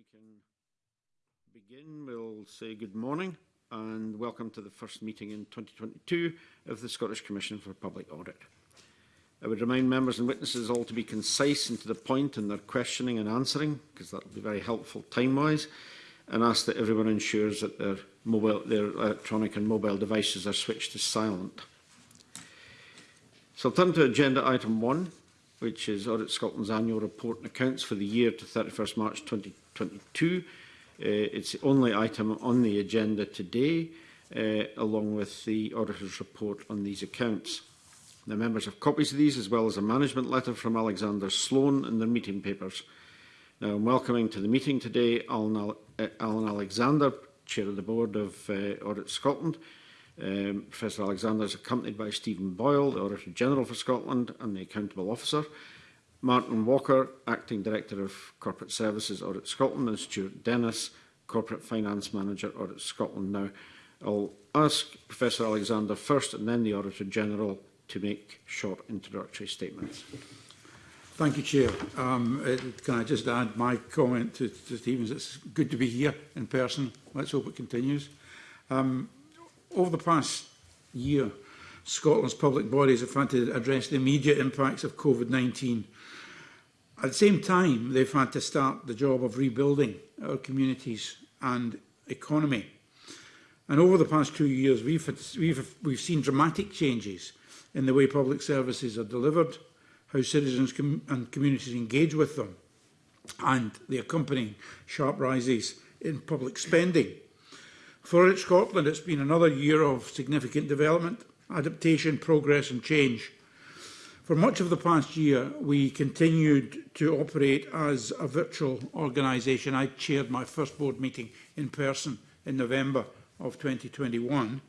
we can begin, we'll say good morning and welcome to the first meeting in 2022 of the Scottish Commission for Public Audit. I would remind members and witnesses all to be concise and to the point in their questioning and answering, because that will be very helpful time-wise, and ask that everyone ensures that their, mobile, their electronic and mobile devices are switched to silent. So I'll turn to agenda item one, which is Audit Scotland's annual report and accounts for the year to 31st March 2022. Uh, it's the only item on the agenda today, uh, along with the auditor's report on these accounts. The members have copies of these, as well as a management letter from Alexander Sloan and their meeting papers. Now, I'm welcoming to the meeting today Alan, Al uh, Alan Alexander, Chair of the Board of uh, Audit Scotland, Um, Professor Alexander is accompanied by Stephen Boyle, the Auditor General for Scotland and the Accountable Officer, Martin Walker, Acting Director of Corporate Services, Audit Scotland, and Stuart Dennis, Corporate Finance Manager, Audit Scotland. Now, I'll ask Professor Alexander first and then the Auditor General to make short introductory statements. Thank you, Chair. Um, can I just add my comment to, to Stephen's? It's good to be here in person. Let's hope it continues. Um, Over the past year, Scotland's public bodies have had to address the immediate impacts of COVID-19. At the same time, they've had to start the job of rebuilding our communities and economy. And over the past two years, we've, had, we've, we've seen dramatic changes in the way public services are delivered, how citizens com and communities engage with them, and the accompanying sharp rises in public spending. For Scotland, it's been another year of significant development, adaptation, progress and change. For much of the past year, we continued to operate as a virtual organisation. I chaired my first board meeting in person in November of 2021.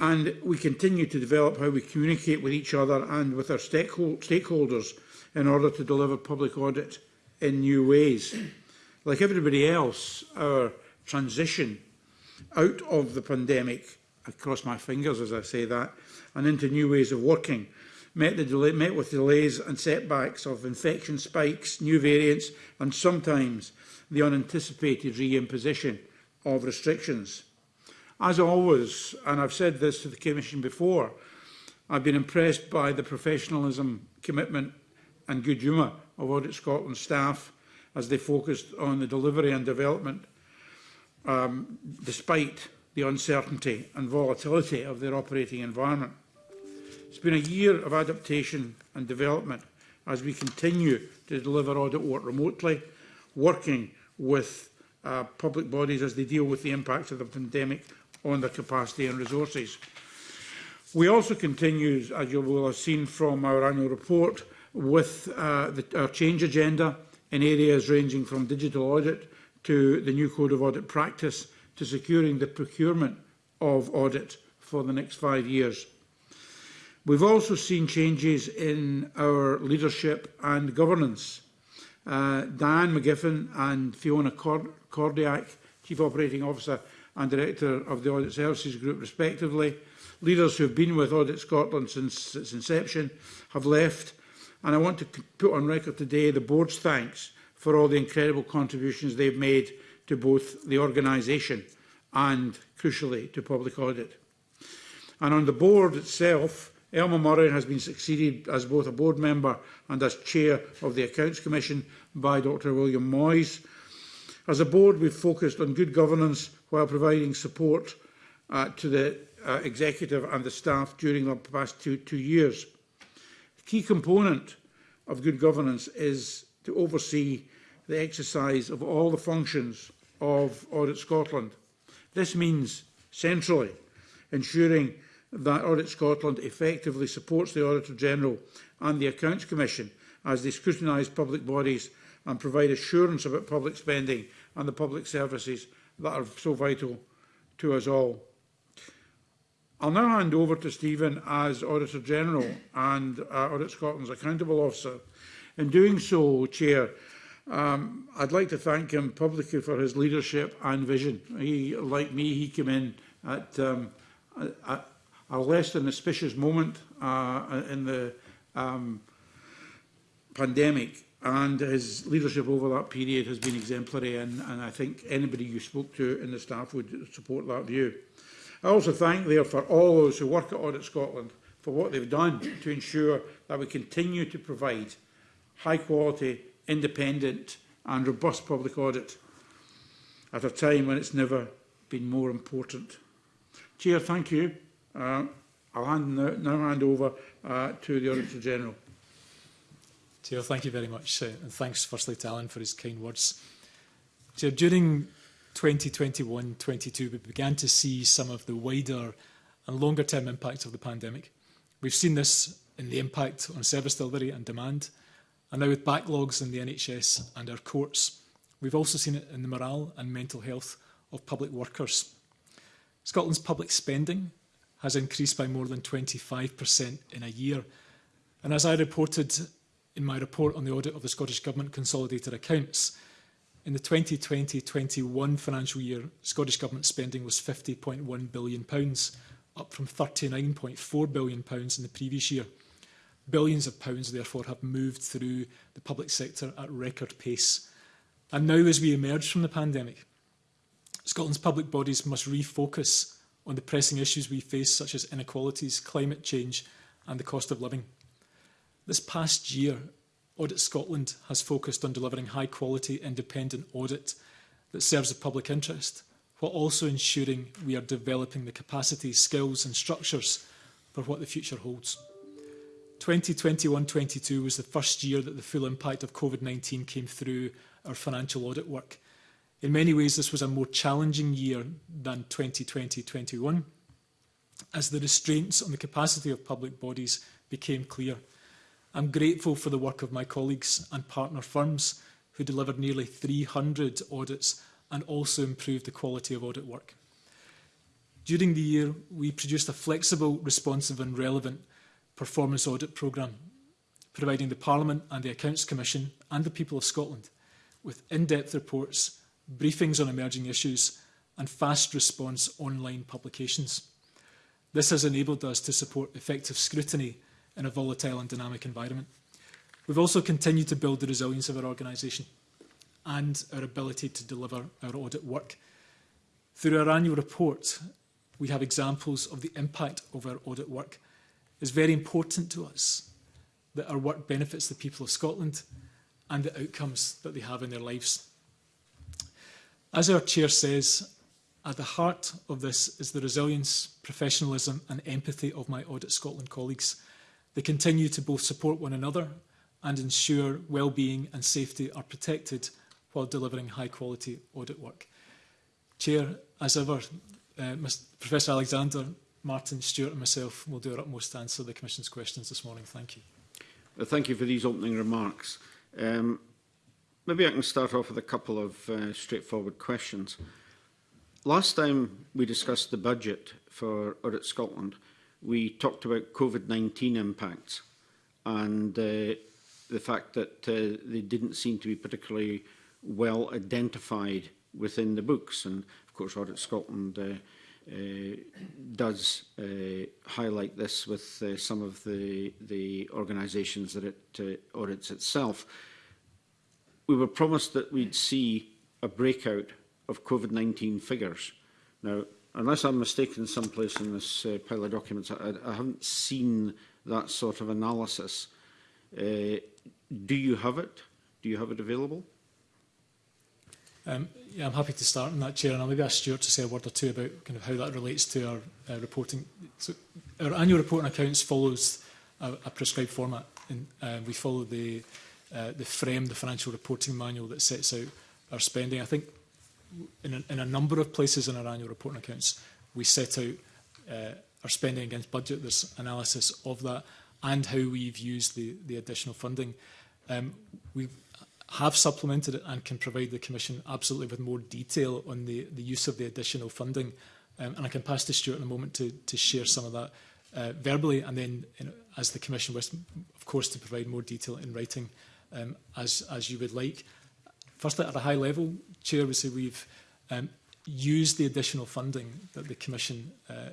And we continue to develop how we communicate with each other and with our stakeholders in order to deliver public audit in new ways. Like everybody else, our transition out of the pandemic, I cross my fingers as I say that, and into new ways of working, met, the delay, met with delays and setbacks of infection spikes, new variants, and sometimes the unanticipated reimposition of restrictions. As always, and I've said this to the Commission before, I've been impressed by the professionalism, commitment and good humour of Audit Scotland staff as they focused on the delivery and development um, despite the uncertainty and volatility of their operating environment. It's been a year of adaptation and development as we continue to deliver audit work remotely, working with uh, public bodies as they deal with the impact of the pandemic on their capacity and resources. We also continue, as you will have seen from our annual report, with uh, the, our change agenda in areas ranging from digital audit to the new Code of Audit Practice to securing the procurement of audit for the next five years. We've also seen changes in our leadership and governance. Uh, Diane McGiffin and Fiona Cordiac, Chief Operating Officer and Director of the Audit Services Group, respectively, leaders who have been with Audit Scotland since its inception, have left. And I want to put on record today the board's thanks for all the incredible contributions they've made to both the organisation and, crucially, to public audit. And on the board itself, Elma Murray has been succeeded as both a board member and as chair of the Accounts Commission by Dr William Moyes. As a board, we've focused on good governance while providing support uh, to the uh, executive and the staff during the past two, two years. A key component of good governance is to oversee the exercise of all the functions of Audit Scotland. This means centrally ensuring that Audit Scotland effectively supports the Auditor General and the Accounts Commission as they scrutinise public bodies and provide assurance about public spending and the public services that are so vital to us all. I'll now hand over to Stephen as Auditor General and uh, Audit Scotland's Accountable Officer In doing so, Chair, um, I'd like to thank him publicly for his leadership and vision. He, like me, he came in at, um, at a less than auspicious moment uh, in the um, pandemic and his leadership over that period has been exemplary and, and I think anybody you spoke to in the staff would support that view. I also thank for all those who work at Audit Scotland for what they've done to ensure that we continue to provide high-quality, independent and robust public audit at a time when it's never been more important. Chair, thank you. Uh, I'll hand now, now hand over uh, to the Auditor General. Chair, thank you very much. Uh, and thanks firstly to Alan for his kind words. Chair, during 2021-22, we began to see some of the wider and longer term impacts of the pandemic. We've seen this in the impact on service delivery and demand, and now with backlogs in the NHS and our courts. We've also seen it in the morale and mental health of public workers. Scotland's public spending has increased by more than 25% in a year. And as I reported in my report on the audit of the Scottish Government consolidated accounts, in the 2020-21 financial year, Scottish Government spending was £50.1 billion, up from £39.4 billion in the previous year. Billions of pounds, therefore, have moved through the public sector at record pace. And now, as we emerge from the pandemic, Scotland's public bodies must refocus on the pressing issues we face, such as inequalities, climate change and the cost of living. This past year, Audit Scotland has focused on delivering high-quality, independent audit that serves the public interest, while also ensuring we are developing the capacity, skills and structures for what the future holds. 2021-22 was the first year that the full impact of COVID-19 came through our financial audit work. In many ways, this was a more challenging year than 2020-21, as the restraints on the capacity of public bodies became clear. I'm grateful for the work of my colleagues and partner firms who delivered nearly 300 audits and also improved the quality of audit work. During the year, we produced a flexible, responsive and relevant Performance Audit Programme, providing the Parliament and the Accounts Commission and the people of Scotland with in-depth reports, briefings on emerging issues and fast response online publications. This has enabled us to support effective scrutiny in a volatile and dynamic environment. We've also continued to build the resilience of our organisation and our ability to deliver our audit work. Through our annual report, we have examples of the impact of our audit work is very important to us, that our work benefits the people of Scotland and the outcomes that they have in their lives. As our chair says, at the heart of this is the resilience, professionalism and empathy of my Audit Scotland colleagues. They continue to both support one another and ensure well-being and safety are protected while delivering high-quality audit work. Chair, as ever, uh, Mr. Professor Alexander Martin, Stuart and myself will do our utmost to answer the Commission's questions this morning. Thank you. Well, thank you for these opening remarks. Um, maybe I can start off with a couple of uh, straightforward questions. Last time we discussed the budget for Audit Scotland, we talked about COVID-19 impacts and uh, the fact that uh, they didn't seem to be particularly well identified within the books. And of course, Audit Scotland uh, Uh, does uh, highlight this with uh, some of the, the organisations that it audits itself. We were promised that we'd see a breakout of COVID-19 figures. Now, unless I'm mistaken someplace in this uh, pile of documents, I, I haven't seen that sort of analysis. Uh, do you have it? Do you have it available? Um, yeah, I'm happy to start on that, Chair, and I'll maybe ask Stuart to say a word or two about kind of how that relates to our uh, reporting. So our annual report and accounts follows a, a prescribed format, and uh, we follow the uh, the frame, the financial reporting manual that sets out our spending. I think in a, in a number of places in our annual report and accounts, we set out uh, our spending against budget. There's analysis of that and how we've used the, the additional funding. Um, we've have supplemented it and can provide the Commission absolutely with more detail on the, the use of the additional funding. Um, and I can pass to Stuart in a moment to, to share some of that uh, verbally and then you know, as the Commission was, of course, to provide more detail in writing um, as, as you would like. Firstly, at a high level, Chair, we say we've um, used the additional funding that the Commission uh,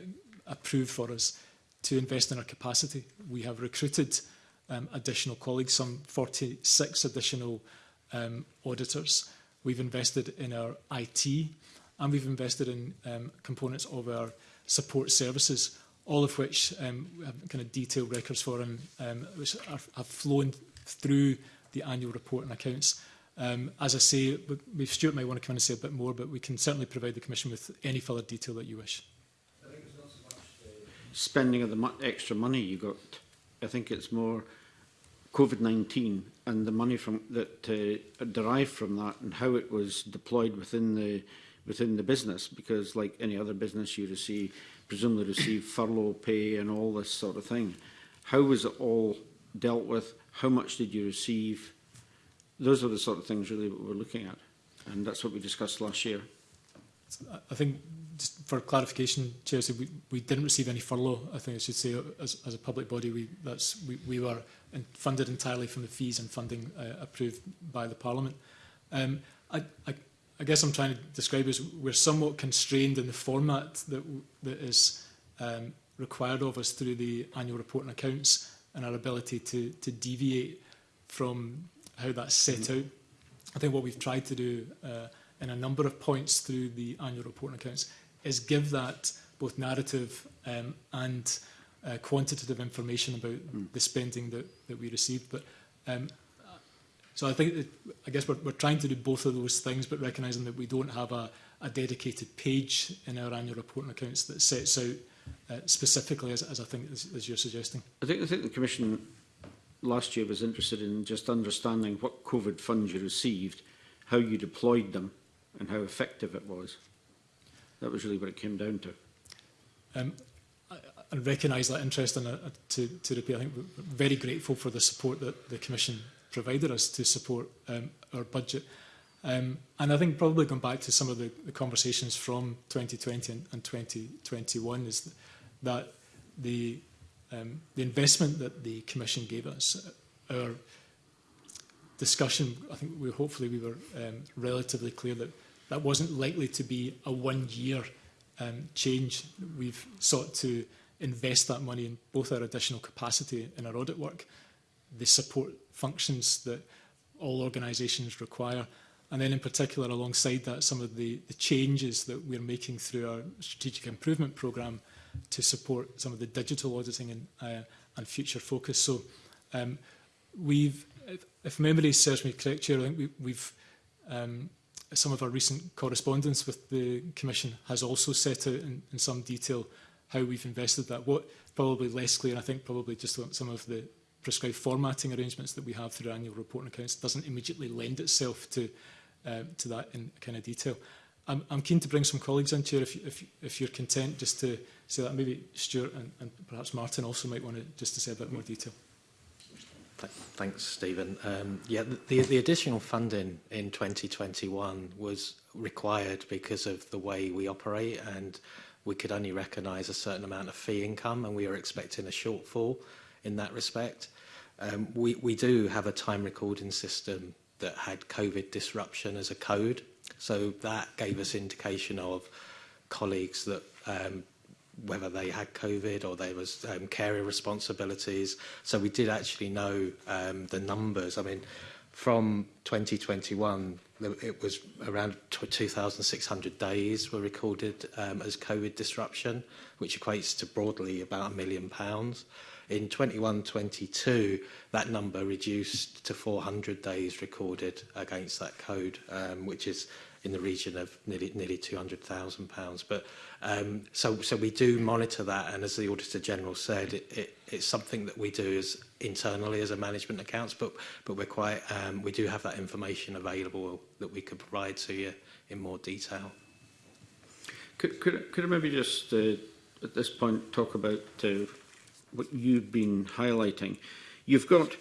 approved for us to invest in our capacity. We have recruited um, additional colleagues, some 46 additional colleagues um, auditors. We've invested in our IT and we've invested in um, components of our support services, all of which um, have kind of detailed records for and um, which are, have flown through the annual report and accounts. Um, as I say, we Stuart might want to come in and say a bit more, but we can certainly provide the Commission with any further detail that you wish. I think it's not so much the Spending of the mo extra money you got, I think it's more COVID-19 and the money from that uh, derived from that and how it was deployed within the within the business because like any other business you receive presumably receive furlough pay and all this sort of thing how was it all dealt with how much did you receive those are the sort of things really we're looking at and that's what we discussed last year I think just for clarification Chair so we, we didn't receive any furlough I think I should say as, as a public body we that's we, we were and funded entirely from the fees and funding uh, approved by the Parliament. Um, I, I, I guess I'm trying to describe is we're somewhat constrained in the format that, that is um, required of us through the annual report and accounts and our ability to, to deviate from how that's set mm -hmm. out. I think what we've tried to do uh, in a number of points through the annual report and accounts is give that both narrative um, and uh, quantitative information about mm. the spending that, that we received. But um, so I think that, I guess we're, we're trying to do both of those things, but recognising that we don't have a, a dedicated page in our annual report and accounts that sets out uh, specifically, as, as I think as, as you're suggesting. I think, I think the Commission last year was interested in just understanding what COVID funds you received, how you deployed them, and how effective it was. That was really what it came down to. Um, and recognise that interest in a, uh, uh, to, to repair. I think we're very grateful for the support that the Commission provided us to support um, our budget. Um, and I think probably going back to some of the, the conversations from 2020 and, and 2021 is that the, um, the investment that the Commission gave us, uh, our discussion, I think we hopefully we were um, relatively clear that that wasn't likely to be a one-year um, change. We've sought to invest that money in both our additional capacity and our audit work, the support functions that all organisations require, and then in particular alongside that some of the, the changes that we're making through our strategic improvement programme to support some of the digital auditing and, uh, and future focus. So um, we've, if, if memory serves me correct, Chair, I think we, we've um, some of our recent correspondence with the Commission has also set out in, in some detail how we've invested that. What probably less clear, I think probably just some of the prescribed formatting arrangements that we have through annual reporting accounts doesn't immediately lend itself to uh, to that in kind of detail. I'm, I'm keen to bring some colleagues in, here if, if, if you're content, just to say that maybe Stuart and, and perhaps Martin also might want to just to say a bit more detail. thanks, Stephen. Um, yeah, the, the additional funding in 2021 was required because of the way we operate and we could only recognise a certain amount of fee income and we are expecting a shortfall in that respect. Um, we, we do have a time recording system that had COVID disruption as a code. So that gave us indication of colleagues that um, whether they had COVID or there was um, carrier responsibilities. So we did actually know um, the numbers. I mean, from 2021, it was around 2,600 days were recorded um, as COVID disruption, which equates to broadly about a million pounds. In 21-22, that number reduced to 400 days recorded against that code, um, which is in the region of nearly, nearly 200,000 pounds. But um, so, so we do monitor that. And as the Auditor General said, it, it, it's something that we do as internally as a management accounts, but but we're quite um, we do have that information available that we could provide to you in more detail. Could could, could I maybe just uh, at this point talk about uh, what you've been highlighting? You've got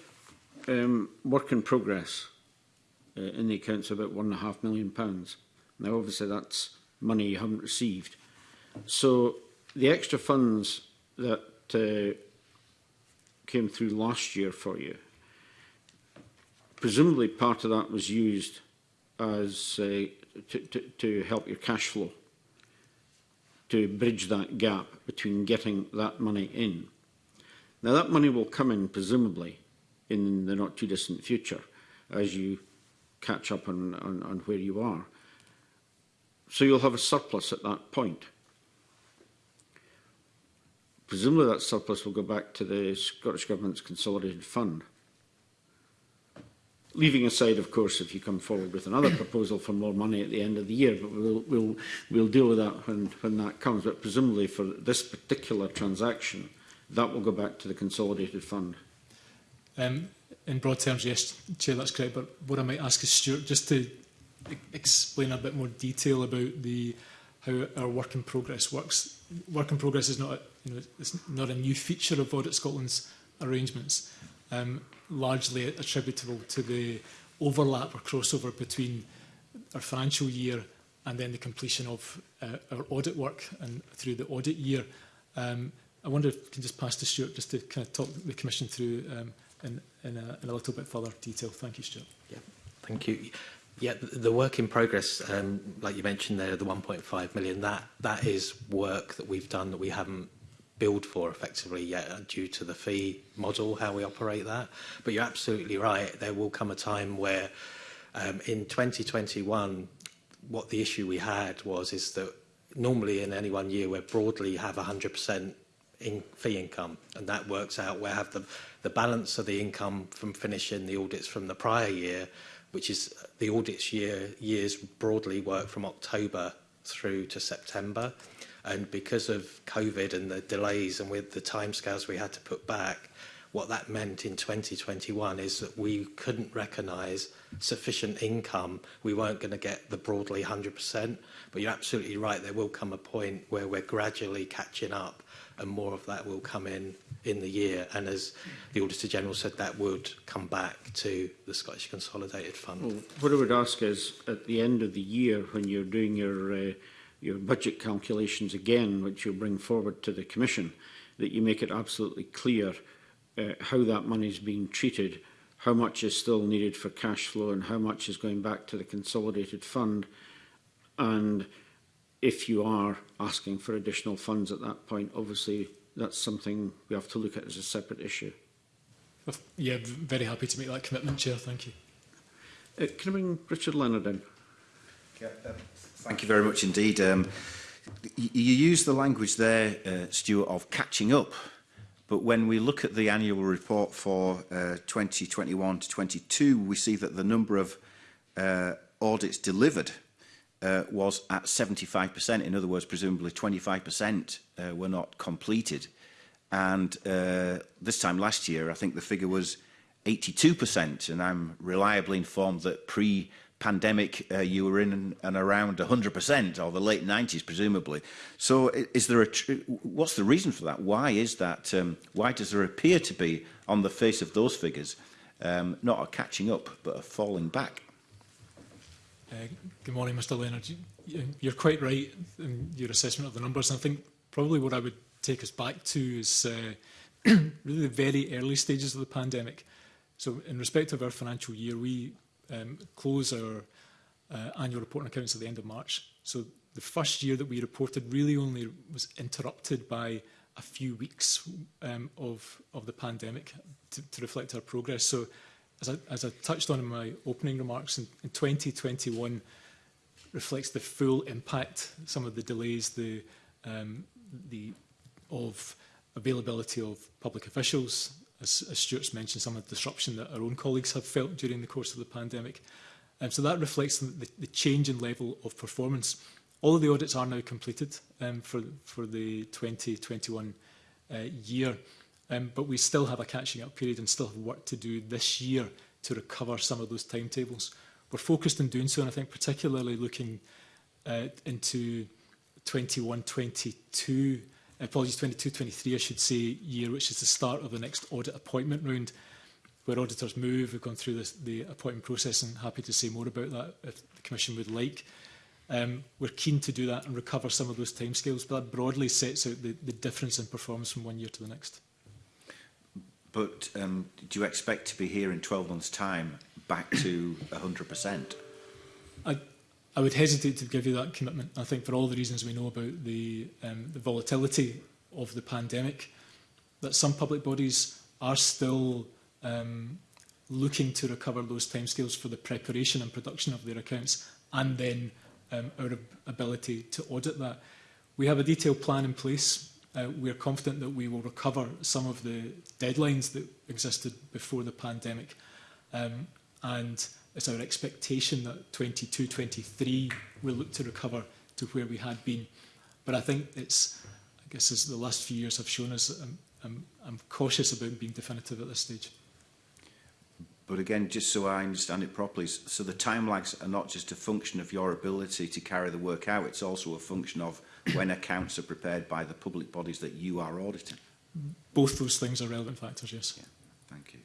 um, work in progress uh, in the accounts of about one and a half million pounds. Now, obviously, that's money you haven't received. So the extra funds that uh, came through last year for you, presumably part of that was used as uh, to, to, to help your cash flow, to bridge that gap between getting that money in. Now that money will come in presumably in the not too distant future as you catch up on, on, on where you are. So you'll have a surplus at that point. Presumably that surplus will go back to the Scottish Government's consolidated fund. Leaving aside, of course, if you come forward with another proposal for more money at the end of the year, but we'll, we'll, we'll deal with that when, when that comes. But presumably for this particular transaction, that will go back to the consolidated fund. Um, in broad terms, yes, Chair, that's correct. But what I might ask is Stuart just to e-, explain a bit more detail about the how our work in progress works. Work in progress is not a, you know, it's not a new feature of Audit Scotland's arrangements, um, largely attributable to the overlap or crossover between our financial year and then the completion of uh, our audit work and through the audit year. Um, I wonder if we can just pass to Stuart just to kind of talk the Commission through um, in, in, a, in a little bit further detail. Thank you, Stuart. Yeah, thank you. Yeah, the work in progress, um, like you mentioned there, the 1.5 million, that, that is work that we've done that we haven't billed for effectively yet uh, due to the fee model, how we operate that. But you're absolutely right, there will come a time where um, in 2021, what the issue we had was is that normally in any one year we broadly have 100% in fee income and that works out where have the the balance of the income from finishing the audits from the prior year which is the audits year years broadly work from October through to September. And because of COVID and the delays and with the timescales we had to put back, what that meant in 2021 is that we couldn't recognise sufficient income. We weren't going to get the broadly 100%, but you're absolutely right, there will come a point where we're gradually catching up and more of that will come in in the year. And as the Auditor General said, that would come back to the Scottish Consolidated Fund. Well, what I would ask is, at the end of the year, when you're doing your, uh, your budget calculations again, which you'll bring forward to the Commission, that you make it absolutely clear uh, how that money is being treated, how much is still needed for cash flow and how much is going back to the consolidated fund. And if you are asking for additional funds at that point, obviously that's something we have to look at as a separate issue. Yeah, very happy to make that commitment, Chair. Thank you. Uh, can I bring Richard Leonard in? Yeah, um, thank you very much indeed. Um, you use the language there, uh, Stuart, of catching up. But when we look at the annual report for uh, 2021 to 22, we see that the number of uh, audits delivered uh, was at 75%. In other words, presumably 25% uh, were not completed. And uh, this time last year, I think the figure was 82%, and I'm reliably informed that pre pandemic uh, you were in and around 100% or the late 90s presumably so is there a what's the reason for that why is that um, why does there appear to be on the face of those figures um, not a catching up but a falling back uh, good morning mr leonard you're quite right in your assessment of the numbers i think probably what I would take us back to is uh, really the very early stages of the pandemic. So in respect of our financial year, we um, close our uh, annual report and accounts at the end of March. So the first year that we reported really only was interrupted by a few weeks um, of, of the pandemic to, to reflect our progress. So as I, as I touched on in my opening remarks, in, in 2021 reflects the full impact, some of the delays, the um, the of availability of public officials, as, as Stuart's mentioned, some of the disruption that our own colleagues have felt during the course of the pandemic. Um, so that reflects the, the change in level of performance. All of the audits are now completed um, for, for the 2021 uh, year, um, but we still have a catching up period and still have work to do this year to recover some of those timetables. We're focused on doing so, and I think particularly looking uh, into 21, 22, apologies, 22, 23, I should say, year, which is the start of the next audit appointment round, where auditors move. We've gone through this, the appointment process and happy to say more about that if the Commission would like. Um, we're keen to do that and recover some of those timescales, but that broadly sets out the, the difference in performance from one year to the next. But um, do you expect to be here in 12 months' time back to 100%? I, I would hesitate to give you that commitment. I think for all the reasons we know about the, um, the volatility of the pandemic, that some public bodies are still um, looking to recover those timescales for the preparation and production of their accounts and then um, our ability to audit that. We have a detailed plan in place. Uh, we're confident that we will recover some of the deadlines that existed before the pandemic. Um, and it's our expectation that 22, 23 will look to recover to where we had been. But I think it's, I guess as the last few years have shown us, I'm, I'm, I'm cautious about being definitive at this stage. But again, just so I understand it properly, so the time lags are not just a function of your ability to carry the work out, it's also a function of when accounts are prepared by the public bodies that you are auditing. Both those things are relevant factors, yes. Yeah, thank you.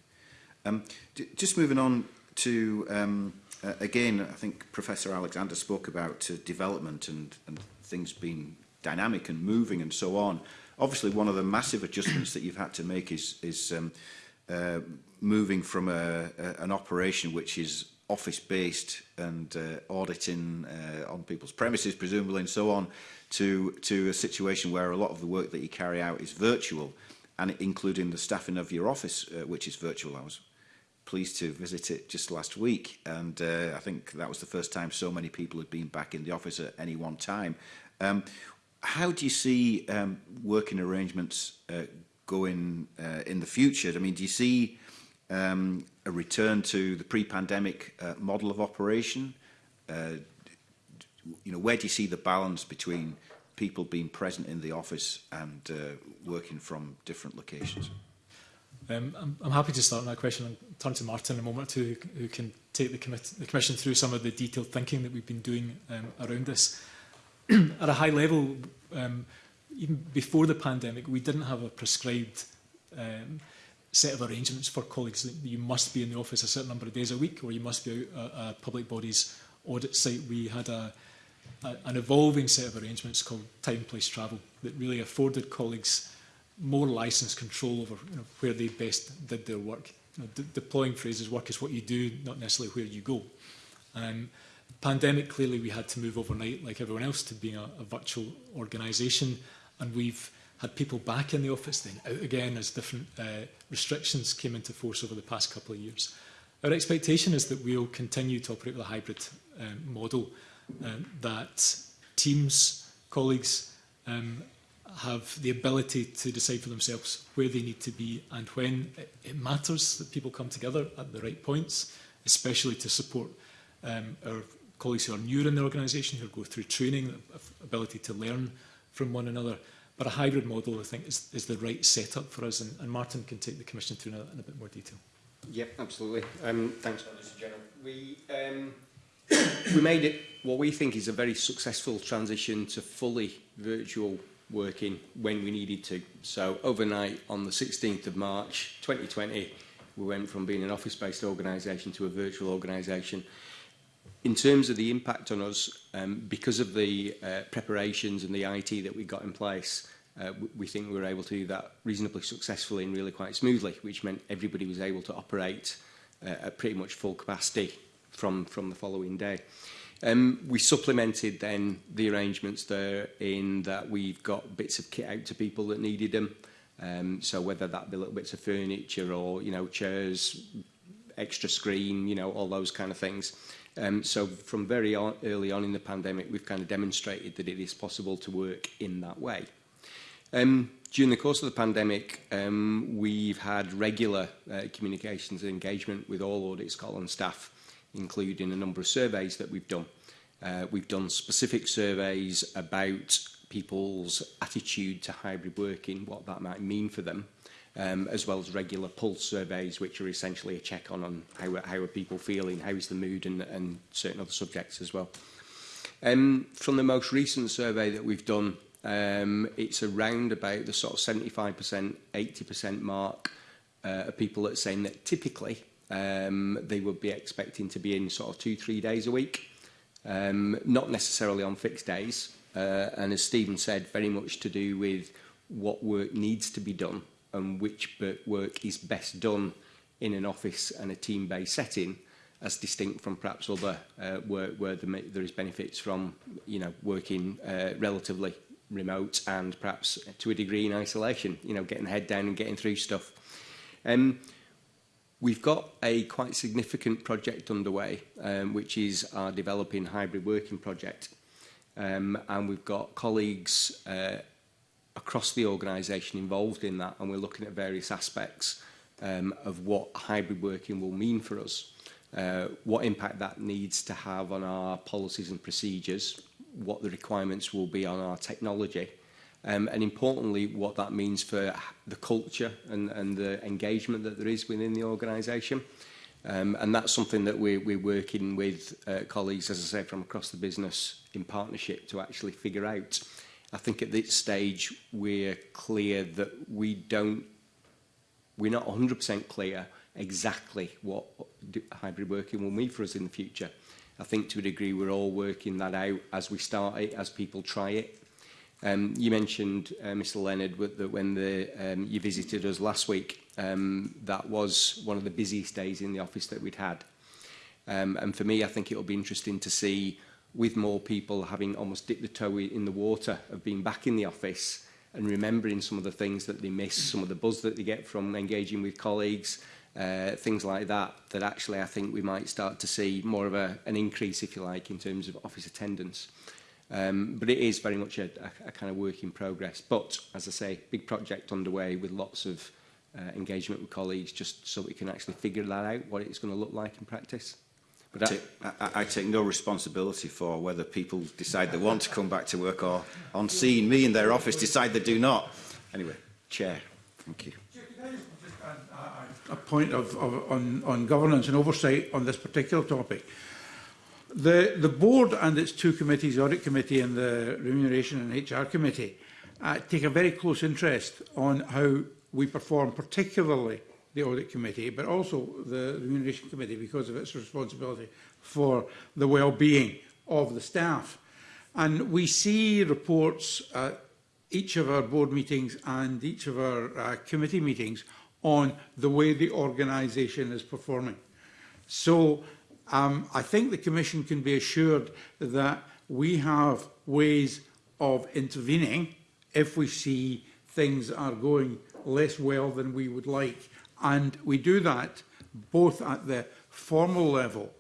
Um, just moving on to, um, uh, again, I think Professor Alexander spoke about uh, development and, and things being dynamic and moving and so on. Obviously, one of the massive adjustments that you've had to make is, is um, uh, moving from a, a, an operation which is office-based and uh, auditing uh, on people's premises, presumably, and so on, to, to a situation where a lot of the work that you carry out is virtual, and including the staffing of your office, uh, which is virtual. I was pleased to visit it just last week. And uh, I think that was the first time so many people had been back in the office at any one time. Um, how do you see um, working arrangements uh, going uh, in the future? I mean, do you see um, a return to the pre-pandemic uh, model of operation? Uh, you know, where do you see the balance between people being present in the office and uh, working from different locations? Um, I'm, I'm happy to start on that question and turn to Martin in a moment or two, who can take the, the Commission through some of the detailed thinking that we've been doing um, around this. At a high level, um, even before the pandemic, we didn't have a prescribed um, set of arrangements for colleagues that you must be in the office a certain number of days a week or you must be out at a public body's audit site. We had a, a, an evolving set of arrangements called time, place, travel that really afforded colleagues more license control over you know, where they best did their work. You know, de deploying phrases, work is what you do, not necessarily where you go. Um, pandemic, clearly we had to move overnight, like everyone else, to being a, a virtual organisation. And we've had people back in the office, then out again as different uh, restrictions came into force over the past couple of years. Our expectation is that we'll continue to operate with a hybrid um, model, um, that teams, colleagues, um, have the ability to decide for themselves where they need to be and when. It, matters that people come together at the right points, especially to support um, our colleagues who are newer in the organisation, who go through training, ability to learn from one another. But a hybrid model, I think, is, is the right setup for us, and, and Martin can take the Commission through a, in a bit more detail. Yeah, absolutely. Um, thanks, Mr General. We, um, we made it what we think is a very successful transition to fully virtual working when we needed to. So overnight, on the 16th of March 2020, we went from being an office-based organisation to a virtual organisation. In terms of the impact on us, um, because of the uh, preparations and the IT that we got in place, uh, we think we were able to do that reasonably successfully and really quite smoothly, which meant everybody was able to operate uh, at pretty much full capacity from, from the following day. Um, we supplemented then the arrangements there in that we've got bits of kit out to people that needed them. Um, so whether that be little bits of furniture or, you know, chairs, extra screen, you know, all those kind of things. Um, so from very on, early on in the pandemic, we've kind of demonstrated that it is possible to work in that way. Um, during the course of the pandemic, um, we've had regular uh, communications and engagement with all Audit Scotland staff including a number of surveys that we've done. Uh, we've done specific surveys about people's attitude to hybrid working, what that might mean for them, um, as well as regular pulse surveys, which are essentially a check on, on how, how are people feeling, how is the mood and, and certain other subjects as well. Um, from the most recent survey that we've done, um, it's around about the sort of 75%, 80% mark uh, of people that are saying that typically um, they would be expecting to be in sort of two, three days a week, um, not necessarily on fixed days. Uh, and as Stephen said, very much to do with what work needs to be done and which work is best done in an office and a team-based setting as distinct from perhaps other uh, work where the, there is benefits from you know working uh, relatively remote and perhaps to a degree in isolation you know getting head down and getting through stuff um, We've got a quite significant project underway, um, which is our developing hybrid working project. Um, and we've got colleagues uh, across the organisation involved in that, and we're looking at various aspects um, of what hybrid working will mean for us, uh, what impact that needs to have on our policies and procedures, what the requirements will be on our technology, Um, and importantly, what that means for the culture and, and the engagement that there is within the organisation. Um, and that's something that we're, we're working with uh, colleagues, as I say, from across the business in partnership to actually figure out. I think at this stage, we're clear that we don't, we're not 100% clear exactly what hybrid working will mean for us in the future. I think to a degree we're all working that out as we start it, as people try it, Um, you mentioned, uh, Mr Leonard, with when the, um, you visited us last week, um, that was one of the busiest days in the office that we'd had. Um, and for me, I think it'll be interesting to see with more people having almost dipped the toe in the water of being back in the office and remembering some of the things that they miss, some of the buzz that they get from engaging with colleagues, uh, things like that, that actually I think we might start to see more of a, an increase, if you like, in terms of office attendance. Um, but it is very much a, a, a kind of work in progress. But as I say, big project underway with lots of uh, engagement with colleagues just so we can actually figure that out, what it's going to look like in practice. But I, take, I, I take no responsibility for whether people decide they want to come back to work or on seeing me in their office decide they do not. Anyway, Chair, thank you. Uh, a point of, of on, on governance and oversight on this particular topic. The, the board and its two committees, the Audit Committee and the Remuneration and HR Committee, uh, take a very close interest on how we perform, particularly the Audit Committee, but also the Remuneration Committee because of its responsibility for the well-being of the staff. And we see reports at each of our board meetings and each of our uh, committee meetings on the way the organisation is performing. So Um, I think the Commission can be assured that we have ways of intervening if we see things are going less well than we would like. And we do that both at the formal level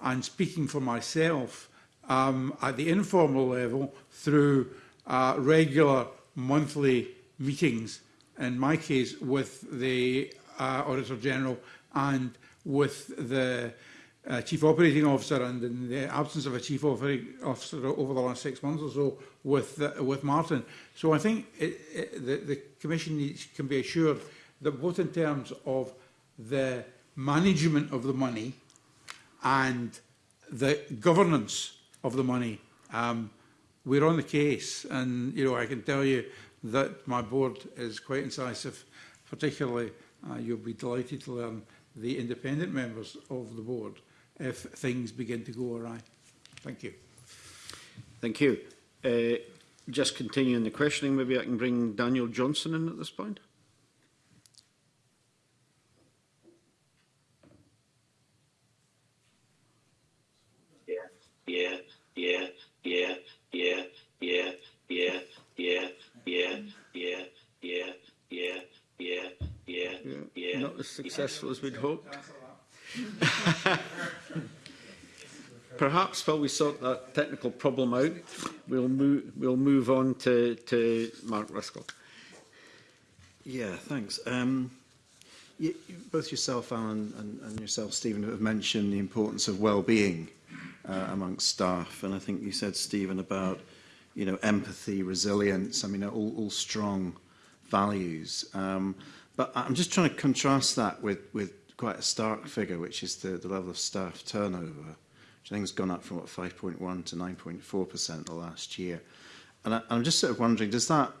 and speaking for myself um, at the informal level through uh, regular monthly meetings, in my case with the uh, Auditor General and with the uh, Chief Operating Officer and in the absence of a Chief Operating Officer over the last six months or so with, uh, with Martin. So I think it, it, the, the Commission needs, can be assured that both in terms of the management of the money and the governance of the money, um, we're on the case. And, you know, I can tell you that my board is quite incisive, particularly, uh, you'll be delighted to learn, the independent members of the board if things begin to go awry. Thank you. Thank you. Uh, just continuing the questioning, maybe I can bring Daniel Johnson in at this point. successful as we'd hoped. Perhaps while we sort that technical problem out, we'll move, we'll move on to, to Mark Ruskell. Yeah, thanks. Um, you, both yourself, Alan, and, and yourself, Stephen, have mentioned the importance of well-being uh, amongst staff. And I think you said, Stephen, about you know empathy, resilience. I mean, all, all strong values. Um, but I'm just trying to contrast that with with quite a stark figure, which is the, the level of staff turnover, which I think has gone up from what 5.1 to 9.4% the last year. And I, I'm just sort of wondering, does that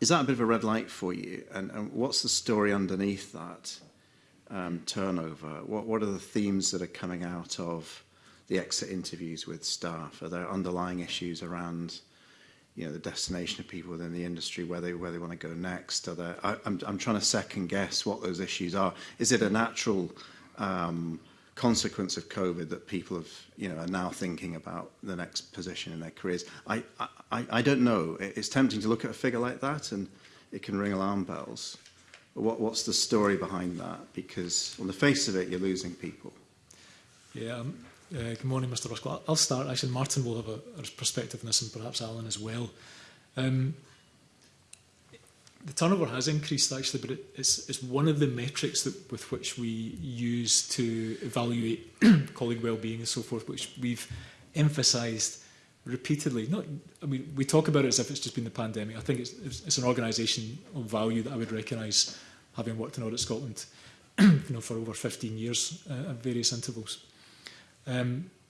is that a bit of a red light for you? And, and what's the story underneath that um, turnover? What, what are the themes that are coming out of the exit interviews with staff? Are there underlying issues around you know the destination of people within the industry where they where they want to go next are there I, I'm, I'm trying to second guess what those issues are is it a natural um, consequence of COVID that people have you know are now thinking about the next position in their careers I I, I don't know it's tempting to look at a figure like that and it can ring alarm bells what what's the story behind that because on the face of it you're losing people yeah um, Uh, good morning, Mr. Ruskell. I'll start. Actually, Martin will have a, a perspective on this and perhaps Alan as well. Um, the turnover has increased actually, but it, it's, it's one of the metrics that, with which we use to evaluate colleague well-being and so forth, which we've emphasised repeatedly. Not, I mean, we talk about it as if it's just been the pandemic. I think it's, it's, it's an organisation of value that I would recognise, having worked in Audit Scotland you know, for over 15 years uh, at various intervals. Um,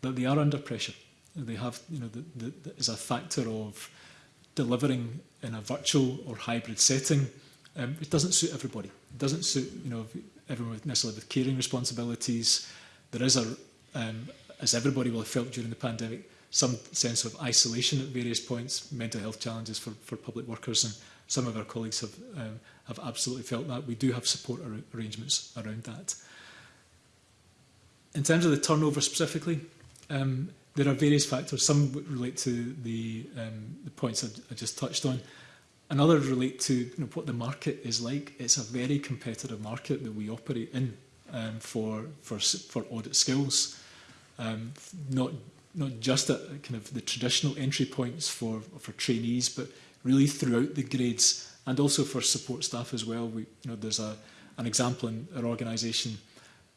that they are under pressure. They have, you know, the, the, the, is a factor of delivering in a virtual or hybrid setting, um, it doesn't suit everybody. It doesn't suit you know everyone with necessarily with caring responsibilities. There is a, um, as everybody will have felt during the pandemic, some sense of isolation at various points, mental health challenges for, for public workers, and some of our colleagues have um, have absolutely felt that. We do have support ar arrangements around that. In terms of the turnover specifically, um, there are various factors. Some relate to the, um, the points I, I just touched on. Another relate to you know, what the market is like. It's a very competitive market that we operate in um, for, for, for audit skills. Um, not, not just at kind of the traditional entry points for, for trainees, but really throughout the grades and also for support staff as well. We, you know, there's a, an example in our organisation.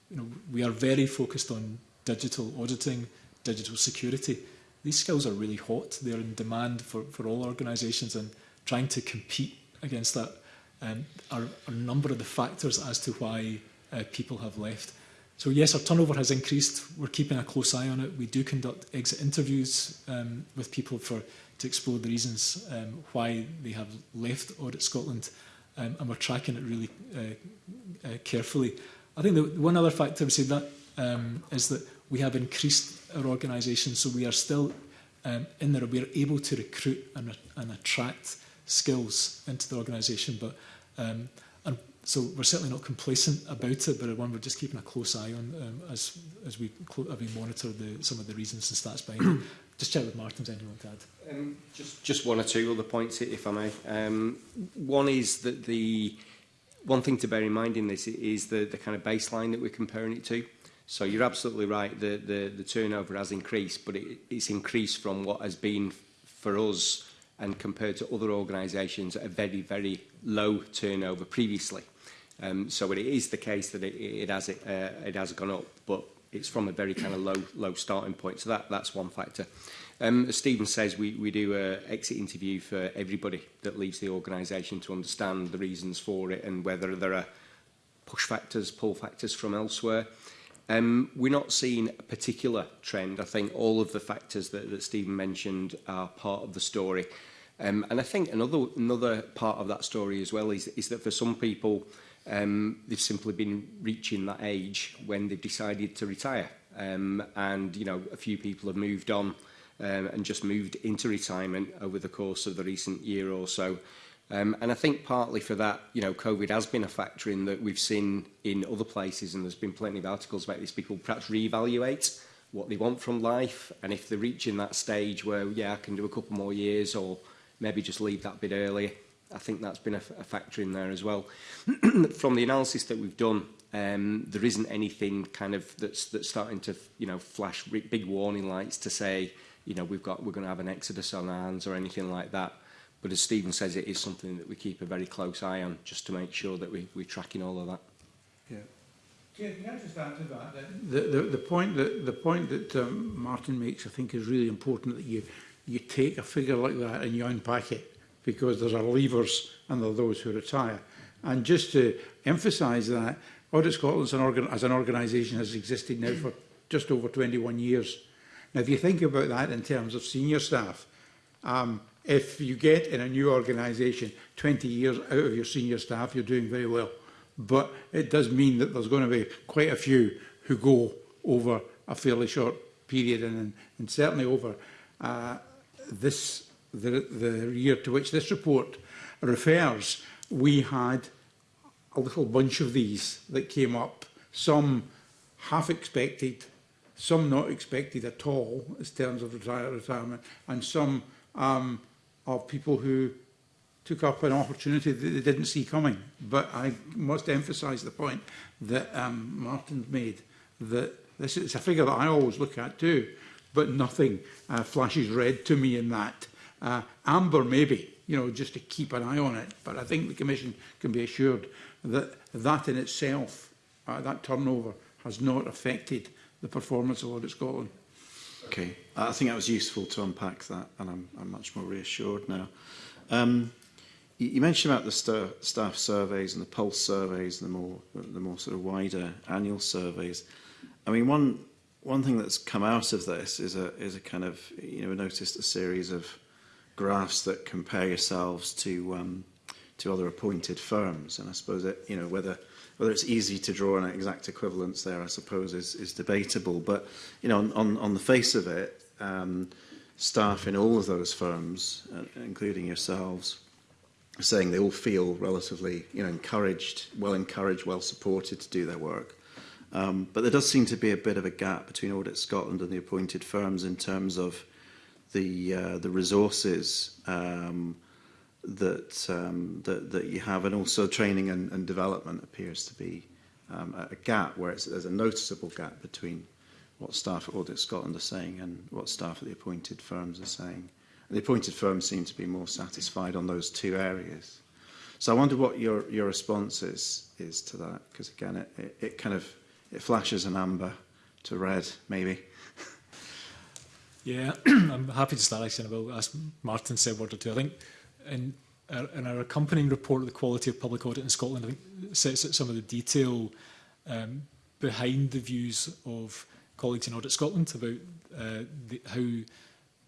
You know, we are very focused on digital auditing digital security. These skills are really hot. They're in demand for, for all organisations and trying to compete against that um, are, a number of the factors as to why uh, people have left. So yes, our turnover has increased. We're keeping a close eye on it. We do conduct exit interviews um, with people for to explore the reasons um, why they have left Audit Scotland um, and we're tracking it really uh, uh, carefully. I think the one other factor I would say that um, is that we have increased our organisation, so we are still um, in there. We are able to recruit and, and attract skills into the organisation, but um, and so we're certainly not complacent about it, but one we're just keeping a close eye on um, as as we as we monitor the, some of the reasons and stats behind it. Just check with Martin's anyone to add. Um, just just one or two other points, if I may. Um, one is that the one thing to bear in mind in this is the the kind of baseline that we're comparing it to. So you're absolutely right, the, the, the turnover has increased, but it, it's increased from what has been for us and compared to other organisations at a very, very low turnover previously. Um, so it is the case that it, it, has, uh, it has gone up, but it's from a very kind of low, low starting point. So that, that's one factor. Um, as Stephen says, we, we do an exit interview for everybody that leaves the organisation to understand the reasons for it and whether there are push factors, pull factors from elsewhere. Um, we're not seeing a particular trend. I think all of the factors that, that Stephen mentioned are part of the story. Um, and I think another, another part of that story as well is, is that for some people, um, they've simply been reaching that age when they've decided to retire. Um, and, you know, a few people have moved on um, and just moved into retirement over the course of the recent year or so. Um, and I think partly for that, you know, COVID has been a factor in that we've seen in other places, and there's been plenty of articles about this, people perhaps reevaluate what they want from life, and if they're reaching that stage where, yeah, I can do a couple more years, or maybe just leave that bit early, I think that's been a, a factor in there as well. from the analysis that we've done, um, there isn't anything kind of that's, that's starting to, you know, flash big warning lights to say, you know, we've got, we're going to have an exodus on our hands or anything like that. But as Stephen says, it is something that we keep a very close eye on just to make sure that we, we're tracking all of that. Yeah. Jim, can I just add to that? Then? The, the, the point that, the point that um, Martin makes, I think, is really important that you, you take a figure like that and you unpack it because there are leavers and there are those who retire. And just to emphasise that, Audit Scotland as an, organ as an organisation has existed now for just over 21 years. Now, if you think about that in terms of senior staff, um, If you get in a new organisation 20 years out of your senior staff, you're doing very well. But it does mean that there's going to be quite a few who go over a fairly short period and, and certainly over uh, this the, the year to which this report refers, we had a little bunch of these that came up, some half expected, some not expected at all in terms of retire retirement, and some um, of people who took up an opportunity that they didn't see coming. But I must emphasize the point that um, Martin made, that this is a figure that I always look at too, but nothing uh, flashes red to me in that. Uh, amber maybe, you know, just to keep an eye on it. But I think the Commission can be assured that that in itself, uh, that turnover, has not affected the performance of Audit Scotland. Okay, I think that was useful to unpack that, and I'm, I'm much more reassured now. Um, you, you mentioned about the st staff surveys and the pulse surveys and the more the more sort of wider annual surveys. I mean, one one thing that's come out of this is a is a kind of you know we noticed a series of graphs that compare yourselves to um, to other appointed firms, and I suppose that you know whether Whether it's easy to draw an exact equivalence there, I suppose, is, is debatable. But you know, on, on, on the face of it, um, staff in all of those firms, uh, including yourselves, are saying they all feel relatively you know, encouraged, well encouraged, well supported to do their work. Um, but there does seem to be a bit of a gap between Audit Scotland and the appointed firms in terms of the, uh, the resources um, that, um, that, that you have, and also training and, and development appears to be um, a, gap where it's, there's a noticeable gap between what staff at Audit Scotland are saying and what staff at the appointed firms are saying. And the appointed firms seem to be more satisfied on those two areas. So I wonder what your, your response is, is to that, because again, it, it, it kind of it flashes an amber to red, maybe. yeah, I'm happy to start actually, and I will ask Martin to say a word or two. I think in, our, er, in our accompanying report, The Quality of Public Audit in Scotland, I think sets out some of the detail um, behind the views of colleagues in Audit Scotland about uh, the, how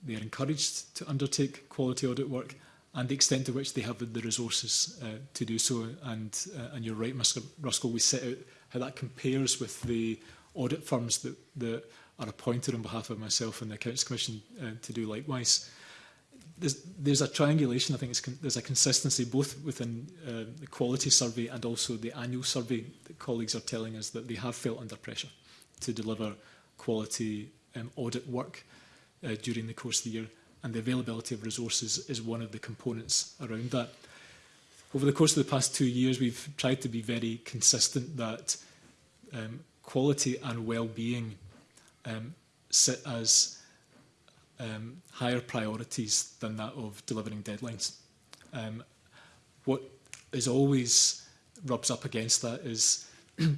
they are encouraged to undertake quality audit work and the extent to which they have the resources uh, to do so. And, uh, and you're right, Mr Ruskell, we set out how that compares with the audit firms that, that are appointed on behalf of myself and the Accounts Commission uh, to do likewise. Uh, there's, there's a triangulation, I think there's a consistency both within uh, the quality survey and also the annual survey that colleagues are telling us that they have felt under pressure to deliver quality um, audit work uh, during the course of the year and the availability of resources is one of the components around that. Over the course of the past two years, we've tried to be very consistent that um, quality and well-being um, sit as um, higher priorities than that of delivering deadlines. Um, what is always rubs up against that is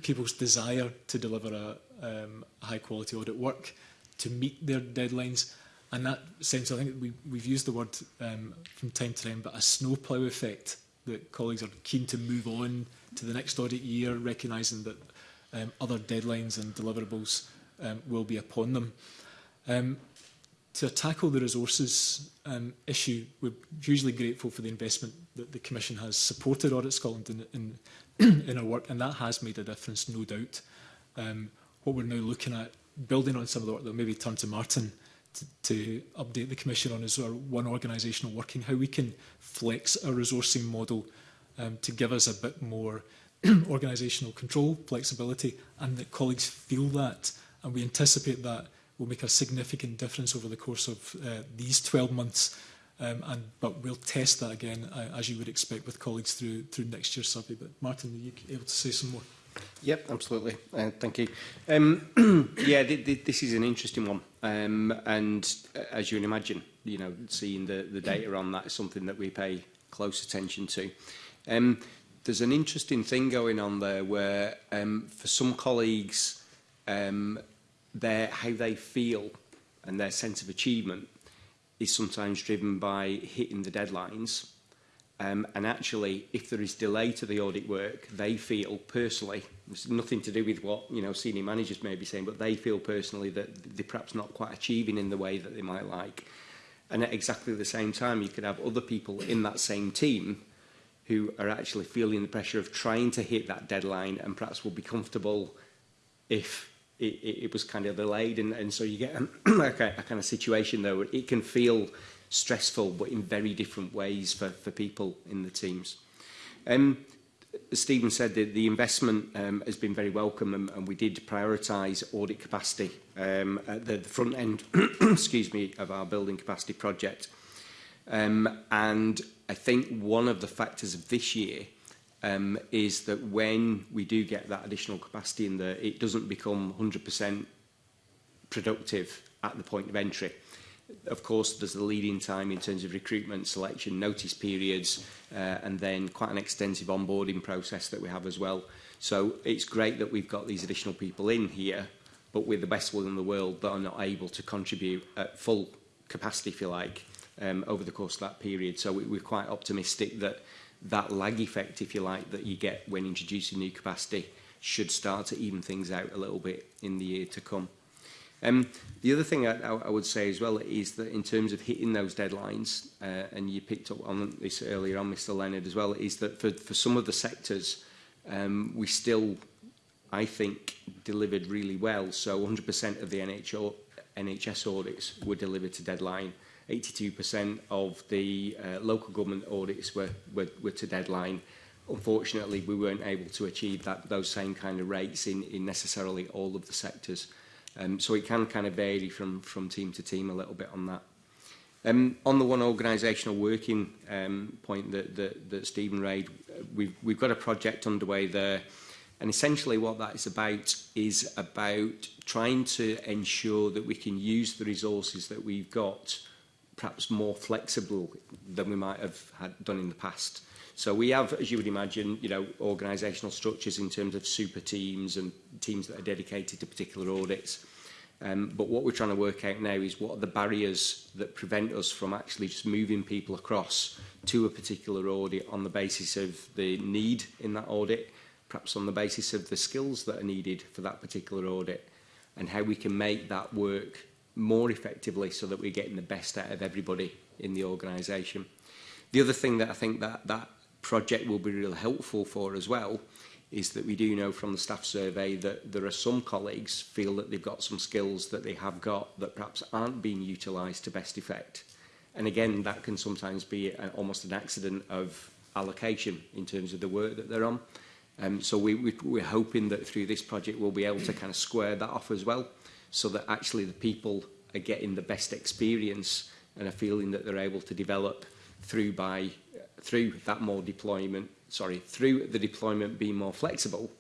people's desire to deliver a um, high quality audit work, to meet their deadlines. And that sense, I think we, we've used the word um, from time to time, but a snowplow effect that colleagues are keen to move on to the next audit year, recognising that um, other deadlines and deliverables um, will be upon them. Um, to tackle the resources um, issue, we're hugely grateful for the investment that the Commission has supported Audit Scotland in, in, in our work, and that has made a difference, no doubt. Um, what we're now looking at, building on some of the work that maybe turn to Martin to, to update the Commission on is our one organisational working, how we can flex our resourcing model um, to give us a bit more organisational control, flexibility, and that colleagues feel that, and we anticipate that will make a significant difference over the course of uh, these 12 months. Um, and, but we'll test that again, uh, as you would expect with colleagues through, through next year's survey. But Martin, are you able to say some more? Yep, absolutely. Uh, thank you. Um, yeah, th th this is an interesting one. Um, and uh, as you can imagine, you know, seeing the, the data on that is something that we pay close attention to. Um, there's an interesting thing going on there where um, for some colleagues, um, their, how they feel and their sense of achievement is sometimes driven by hitting the deadlines. Um, and actually, if there is delay to the audit work, they feel personally, it's nothing to do with what you know senior managers may be saying, but they feel personally that they're perhaps not quite achieving in the way that they might like. And at exactly the same time, you could have other people in that same team who are actually feeling the pressure of trying to hit that deadline and perhaps will be comfortable if it, it, it was kind of delayed. And, and so you get a, a kind of situation, though, it can feel stressful, but in very different ways for, for people in the teams. Um, Stephen said that the investment um, has been very welcome and, and we did prioritize audit capacity um, at the, the front end excuse me, of our building capacity project. Um, and I think one of the factors of this year um, is that when we do get that additional capacity in there, it doesn't become 100% productive at the point of entry. Of course, there's the leading time in terms of recruitment, selection, notice periods, uh, and then quite an extensive onboarding process that we have as well. So it's great that we've got these additional people in here, but with the best will in the world that are not able to contribute at full capacity, if you like, um, over the course of that period. So we, we're quite optimistic that that lag effect, if you like, that you get when introducing new capacity should start to even things out a little bit in the year to come. Um, the other thing I, I would say as well is that in terms of hitting those deadlines, uh, and you picked up on this earlier on, Mr Leonard, as well, is that for, for some of the sectors, um, we still, I think, delivered really well. So 100% of the NHO, NHS audits were delivered to deadline. 82% of the uh, local government audits were, were, were to deadline. Unfortunately, we weren't able to achieve that, those same kind of rates in, in necessarily all of the sectors. Um, so it can kind of vary from, from team to team a little bit on that. Um, on the one organisational working um, point that, that, that Stephen raised, we've, we've got a project underway there. And essentially what that is about is about trying to ensure that we can use the resources that we've got perhaps more flexible than we might have had done in the past. So we have, as you would imagine, you know, organisational structures in terms of super teams and teams that are dedicated to particular audits. Um, but what we're trying to work out now is what are the barriers that prevent us from actually just moving people across to a particular audit on the basis of the need in that audit, perhaps on the basis of the skills that are needed for that particular audit, and how we can make that work more effectively so that we're getting the best out of everybody in the organisation. The other thing that I think that that project will be really helpful for as well is that we do know from the staff survey that there are some colleagues feel that they've got some skills that they have got that perhaps aren't being utilised to best effect. And again, that can sometimes be a, almost an accident of allocation in terms of the work that they're on. Um, so we, we, we're hoping that through this project we'll be able to kind of square that off as well so that actually the people are getting the best experience and a feeling that they're able to develop through by through that more deployment sorry through the deployment being more flexible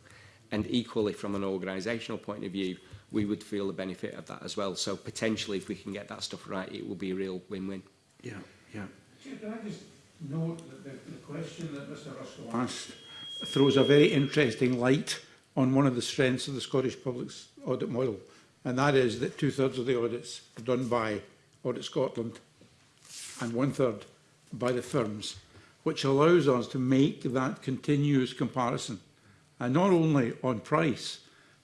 and equally from an organizational point of view we would feel the benefit of that as well so potentially if we can get that stuff right it will be a real win-win yeah yeah can i just note that the, the question that mr russell asked throws a very interesting light on one of the strengths of the scottish public audit model and that is that two-thirds of the audits are done by Audit Scotland and one-third by the firms, which allows us to make that continuous comparison, and not only on price,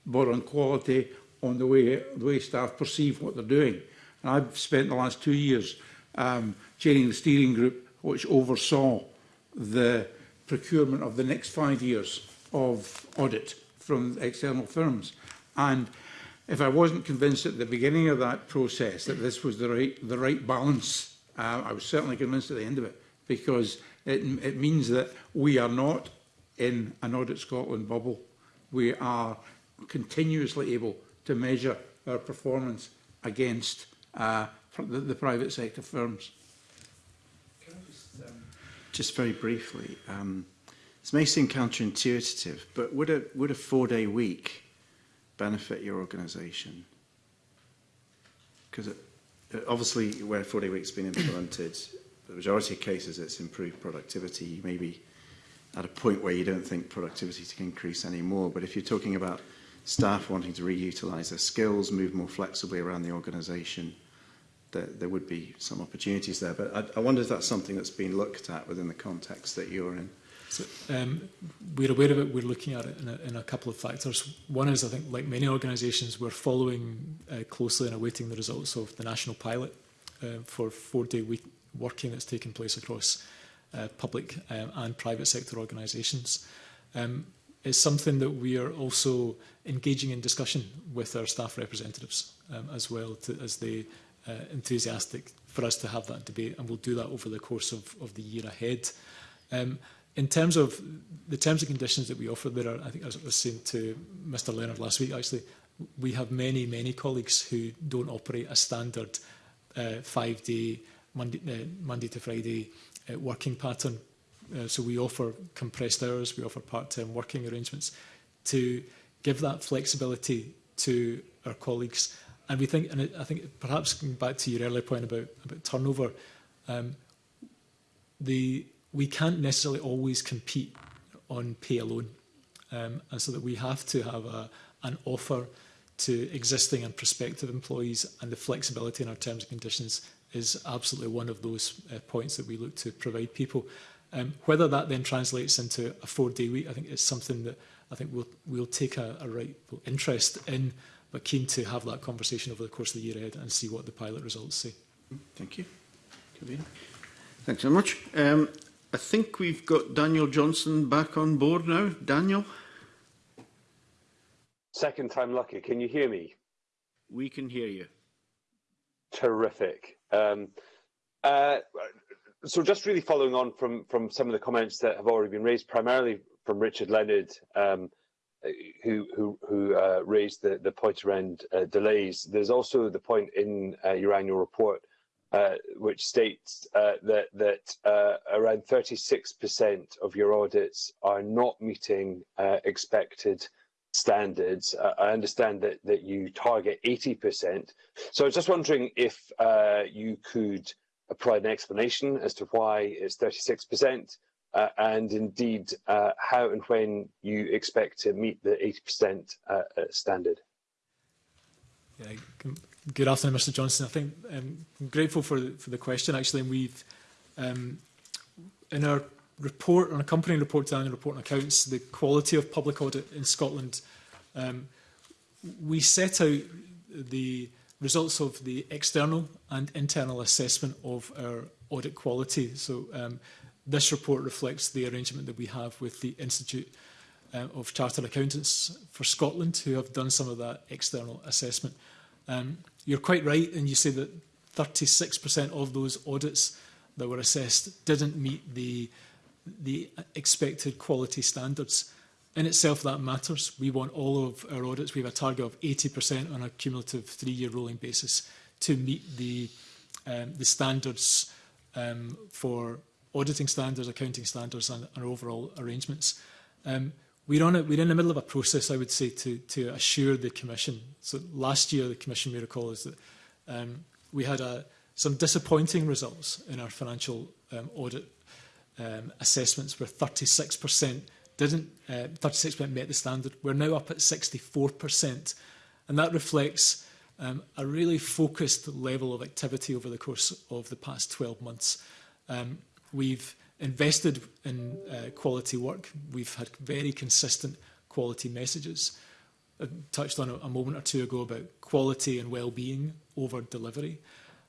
but on quality, on the way, the way staff perceive what they're doing. And I've spent the last two years um, chairing the steering group which oversaw the procurement of the next five years of audit from external firms. And If I wasn't convinced at the beginning of that process that this was the right, the right balance, uh, I was certainly convinced at the end of it because it, it means that we are not in an Audit Scotland bubble. We are continuously able to measure our performance against uh, the, the private sector firms. just, um, just very briefly, um, this may seem counterintuitive, but would a, would a four-day week benefit your organisation? Because uh, uh, obviously where 40 weeks has been implemented, the majority of cases it's improved productivity, You may be at a point where you don't think productivity can increase anymore. But if you're talking about staff wanting to reutilise their skills, move more flexibly around the organisation, there, there would be some opportunities there. But I, I wonder if that's something that's been looked at within the context that you're in. So, um, we're aware of it, we're looking at it in a, in a, couple of factors. One is, I think, like many organisations, we're following uh, closely and awaiting the results of the national pilot uh, for four-day week working that's taking place across uh, public um, and private sector organisations. Um, it's something that we are also engaging in discussion with our staff representatives um, as well to, as they uh, enthusiastic for us to have that debate and we'll do that over the course of, of the year ahead. Um, in terms of the terms and conditions that we offer, there are, I think I was saying to Mr Leonard last week actually, we have many, many colleagues who don't operate a standard uh, five-day, Monday, uh, Monday to Friday uh, working pattern. Uh, so we offer compressed hours, we offer part-time working arrangements to give that flexibility to our colleagues. And we think, and I think perhaps going back to your earlier point about, about turnover, um, the we can't necessarily always compete on pay alone. Um, and so that we have to have a, an offer to existing and prospective employees and the flexibility in our terms and conditions is absolutely one of those uh, points that we look to provide people. Um, whether that then translates into a four-day week, I think it's something that I think we'll, we'll take a, a right interest in, but keen to have that conversation over the course of the year ahead and see what the pilot results say. Thank you. Thanks so much. Um, I think we've got Daniel Johnson back on board now. Daniel? Second time lucky. Can you hear me? We can hear you. Terrific. Um, uh, so just really following on from, from some of the comments that have already been raised, primarily from Richard Leonard, um, who, who, who uh, raised the, the point around uh, delays. There's also the point in uh, your annual report uh, which states uh, that that uh, around 36% of your audits are not meeting uh, expected standards. I understand that that you target 80%. So I was just wondering if uh, you could provide an explanation as to why it's 36%. Uh, and indeed, how and when you expect to meet the 80% standard. Yeah, good afternoon, Mr. Johnson. I think um, I'm grateful for the, for the question, actually. And we've, um, in our report, on accompanying report to annual report and accounts, the quality of public audit in Scotland, um, we set out the results of the external and internal assessment of our audit quality. So um, this report reflects the arrangement that we have with the Institute uh, of Chartered Accountants for Scotland, who have done some of that external assessment. Um, you're quite right, and you say that 36% of those audits that were assessed didn't meet the, the expected quality standards. In itself, that matters. We want all of our audits, we have a target of 80% on a cumulative three-year rolling basis to meet the, um, the standards um, for auditing standards, accounting standards and, and overall arrangements. Um, we're on it. We're in the middle of a process, I would say, to to assure the Commission. So last year, the Commission, we recall, is that um, we had a, some disappointing results in our financial um, audit um, assessments, where 36% didn't, 36% uh, met the standard. We're now up at 64%, and that reflects um, a really focused level of activity over the course of the past 12 months. Um, we've invested in uh, quality work. We've had very consistent quality messages. I touched on a, a moment or two ago about quality and well-being over delivery.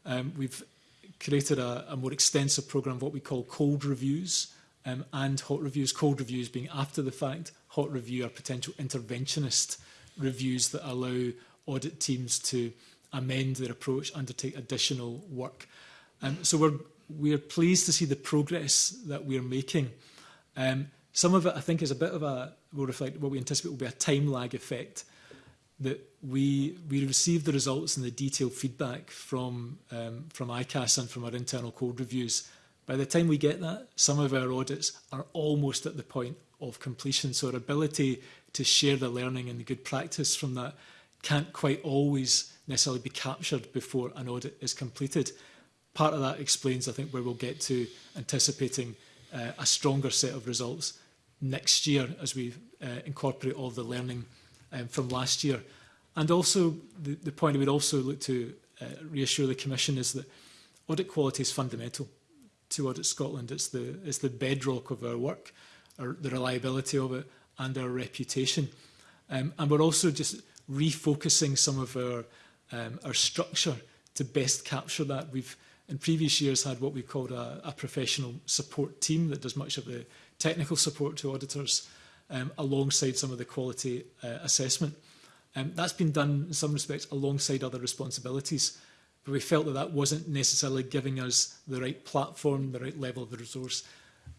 Um, we've created a, a more extensive program of what we call cold reviews um, and hot reviews. Cold reviews being after the fact, hot review are potential interventionist reviews that allow audit teams to amend their approach, undertake additional work. Um, so we're we're pleased to see the progress that we're making. Um, some of it, I think, is a bit of a, will reflect what we anticipate will be a time lag effect that we, we receive the results and the detailed feedback from, um, from ICAS and from our internal code reviews. By the time we get that, some of our audits are almost at the point of completion. So our ability to share the learning and the good practice from that can't quite always necessarily be captured before an audit is completed part of that explains, I think, where we'll get to anticipating uh, a stronger set of results next year as we uh, incorporate all the learning um, from last year. And also, the, the point I would also look to uh, reassure the Commission is that audit quality is fundamental to Audit Scotland. It's the, it's the bedrock of our work, our, the reliability of it and our reputation. Um, and we're also just refocusing some of our, um, our structure to best capture that. We've in previous years had what we called a, a professional support team that does much of the technical support to auditors um, alongside some of the quality uh, assessment. Um, that's been done in some respects alongside other responsibilities, but we felt that that wasn't necessarily giving us the right platform, the right level of the resource,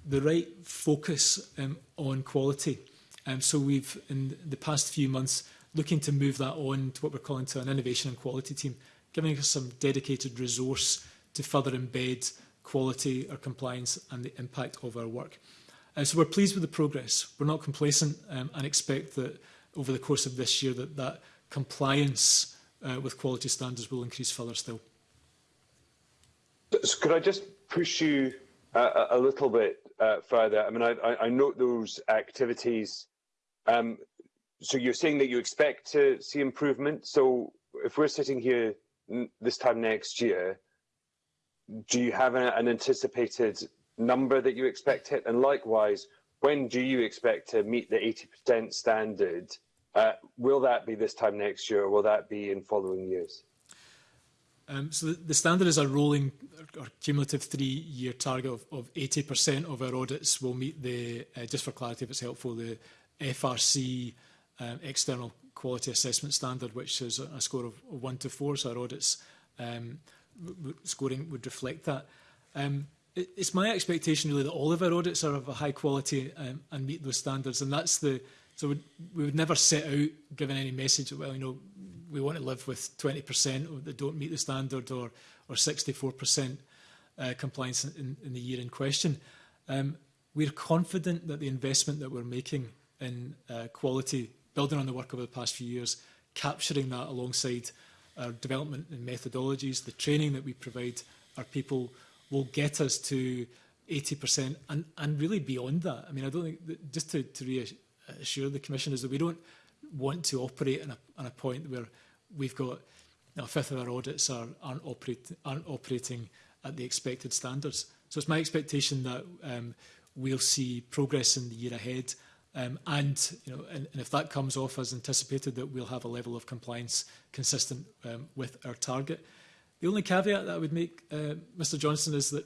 the right focus um, on quality. Um, so we've, in the past few months, looking to move that on to what we're calling to an innovation and quality team, giving us some dedicated resource to further embed quality, or compliance and the impact of our work. Uh, so we're pleased with the progress. We're not complacent um, and expect that over the course of this year that that compliance uh, with quality standards will increase further still. So could I just push you a, a little bit uh, further? I mean, I, I note those activities. Um, so you're saying that you expect to see improvement. So if we're sitting here this time next year, do you have an, an anticipated number that you expect it? And likewise, when do you expect to meet the 80% standard? Uh, will that be this time next year, or will that be in following years? Um, so the, the, standard is a rolling or cumulative three-year target of, of 80% of our audits will meet the, uh, just for clarity if it's helpful, the FRC um, external quality assessment standard, which is a, score of, of one to four, so our audits um, scoring would reflect that. Um, it, it's my expectation really that all of our audits are of a high quality um, and meet those standards, and that's the so we'd, we would never set out giving any message that well you know we want to live with 20% that don't meet the standard or or 64% uh, compliance in, in the year in question. Um, we're confident that the investment that we're making in uh, quality, building on the work over the past few years, capturing that alongside our development and methodologies, the training that we provide our people will get us to 80% and, and really beyond that. I mean, I don't think, that, just to, to reassure the Commissioners that we don't want to operate on a, on a point where we've got you know, a fifth of our audits are, aren't, operate, aren't operating at the expected standards. So it's my expectation that um, we'll see progress in the year ahead Um, and, you know, and, and if that comes off as anticipated, that we'll have a level of compliance consistent um, with our target. The only caveat that I would make, uh, Mr Johnson, is that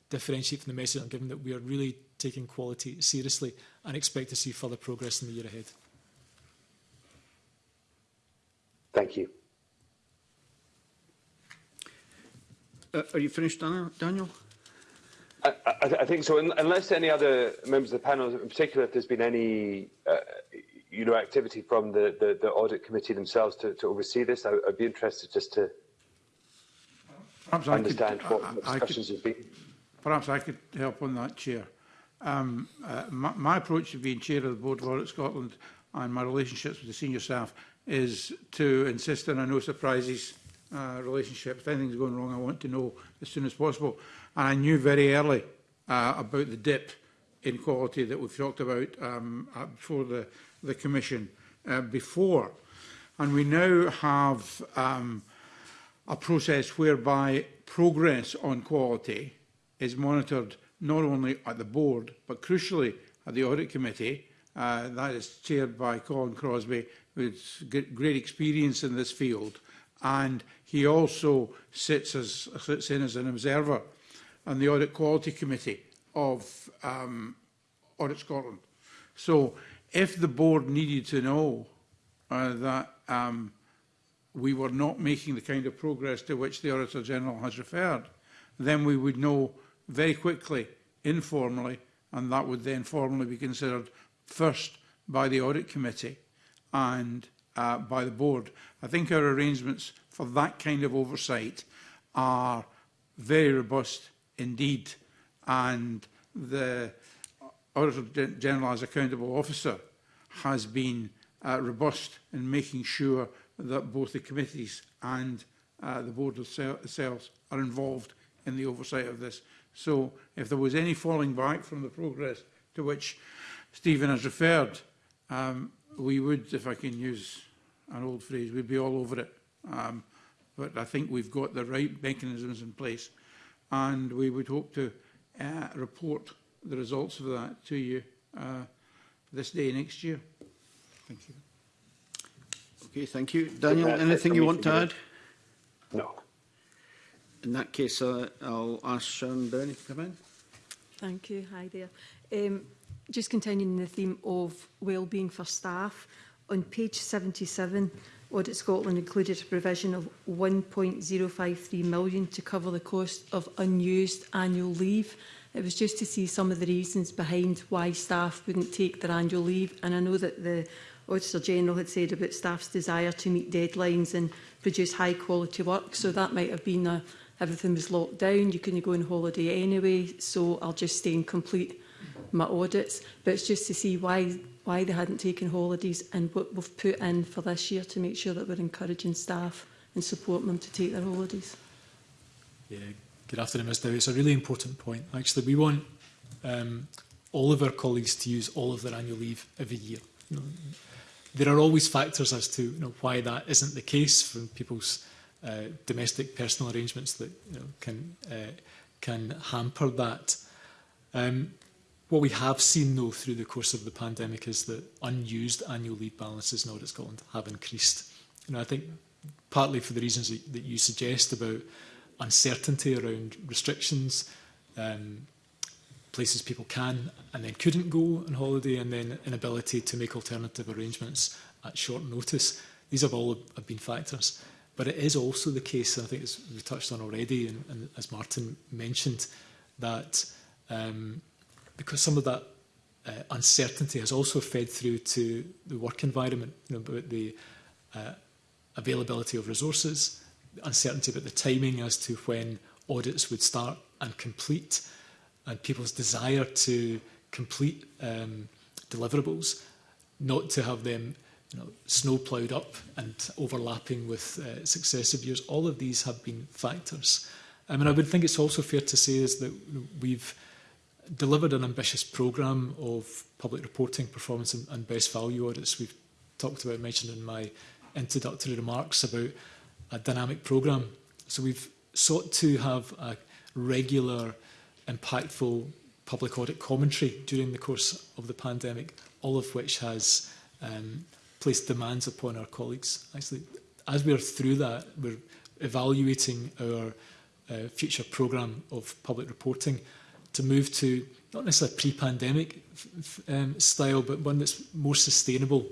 differentiate from the message I'm giving that we are really taking quality seriously and expect to see further progress in the year ahead. Thank you. Uh, are you finished, Daniel? I, I, I think so. Unless any other members of the panel, in particular, if there's been any uh, you know, activity from the, the, the audit committee themselves to, to oversee this? I, I'd be interested just to perhaps understand I could, what I, discussions could, have been. Perhaps I could help on that, Chair. Um, uh, my, my approach to being Chair of the Board of Audit Scotland and my relationships with the senior staff is to insist on a no surprises uh, relationship. If anything's going wrong, I want to know as soon as possible. And I knew very early uh, about the dip in quality that we've talked about um, before the the Commission uh, before. And we now have um, a process whereby progress on quality is monitored not only at the board, but crucially at the audit committee. Uh, that is chaired by Colin Crosby, who's great experience in this field. And he also sits, as, sits in as an observer on the audit quality committee of um, Audit Scotland. So if the board needed to know uh, that um, we were not making the kind of progress to which the Auditor General has referred, then we would know very quickly, informally, and that would then formally be considered first by the Audit Committee and uh, by the board. I think our arrangements for that kind of oversight are very robust indeed and the Auditor General as accountable officer has been uh, robust in making sure that both the committees and uh, the board themselves are involved in the oversight of this. So if there was any falling back from the progress to which Stephen has referred, um, we would, if I can use an old phrase, we'd be all over it. Um, but I think we've got the right mechanisms in place and we would hope to uh, report the results of that to you uh, this day next year. Thank you. Okay, thank you. Daniel, anything you want to add? No. In that case, uh, I'll ask Sharon Burney to come in. Thank you. Hi there. Um, just continuing the theme of well-being for staff, on page 77, Audit Scotland included a provision of 1.053 million to cover the cost of unused annual leave. It was just to see some of the reasons behind why staff wouldn't take their annual leave. And I know that the Auditor General had said about staff's desire to meet deadlines and produce high quality work. So that might have been a, everything was locked down, you couldn't go on holiday anyway, so I'll just stay and complete my audits. But it's just to see why why they hadn't taken holidays and what we've put in for this year to make sure that we're encouraging staff and supporting them to take their holidays. Yeah, Good afternoon, Ms Dewi. It's a really important point. Actually, we want um, all of our colleagues to use all of their annual leave every year. You mm-hmm. know, there are always factors as to you know, why that isn't the case from people's uh, domestic personal arrangements that you know, can, uh, can hamper that. Um, what we have seen, though, through the course of the pandemic is that unused annual leave balances in Audit Scotland have increased. You know, I think partly for the reasons that you suggest about uncertainty around restrictions, um, places people can and then couldn't go on holiday, and then inability to make alternative arrangements at short notice. These have all have been factors. But it is also the case, I think as we touched on already, and, and as Martin mentioned, that um, because some of that uh, uncertainty has also fed through to the work environment, you know, about the uh, availability of resources, uncertainty about the timing as to when audits would start and complete, and people's desire to complete um, deliverables, not to have them you know, snow ploughed up and overlapping with uh, successive years. All of these have been factors. I mean, I would think it's also fair to say is that we've delivered an ambitious program of public reporting, performance and, and best value audits. We've talked about, mentioned in my introductory remarks about a dynamic program. So we've sought to have a regular, impactful public audit commentary during the course of the pandemic, all of which has um, placed demands upon our colleagues. Actually, as we're through that, we're evaluating our uh, future program of public reporting to move to not necessarily pre-pandemic um, style, but one that's more sustainable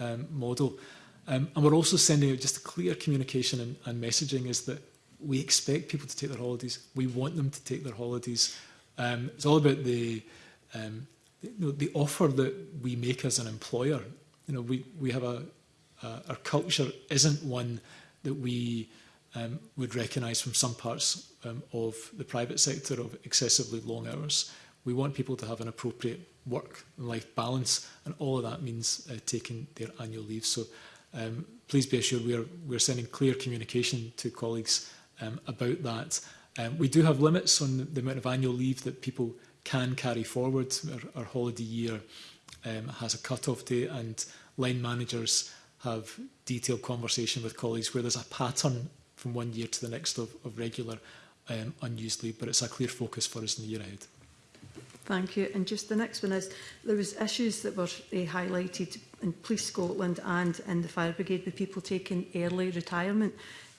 um, model. Um, and we're also sending out just a clear communication and, and messaging is that we expect people to take their holidays. We want them to take their holidays. Um, it's all about the, um, the, you know, the offer that we make as an employer. You know, we, we have a, uh, our culture isn't one that we um, would recognise from some parts um, of the private sector of excessively long hours. We want people to have an appropriate work life balance, and all of that means uh, taking their annual leave. So um, please be assured we are we're sending clear communication to colleagues um, about that. Um, we do have limits on the amount of annual leave that people can carry forward. Our, our holiday year um, has a cut-off date and line managers have detailed conversation with colleagues where there's a pattern from one year to the next of, of regular um, unused leave, but it's a clear focus for us in the year ahead. Thank you. And just the next one is, there was issues that were uh, highlighted in Police Scotland and in the Fire Brigade with people taking early retirement.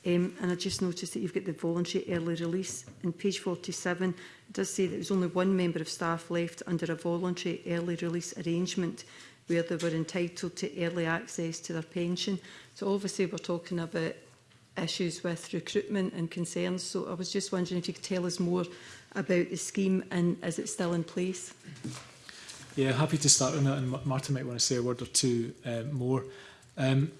Um, and I just noticed that you've got the voluntary early release. In page 47, it does say that there was only one member of staff left under a voluntary early release arrangement where they were entitled to early access to their pension. So obviously we're talking about issues with recruitment and concerns. So I was just wondering if you could tell us more about the scheme and is it still in place? Yeah, happy to start on that and Martin might want to say a word or two uh, more. Um,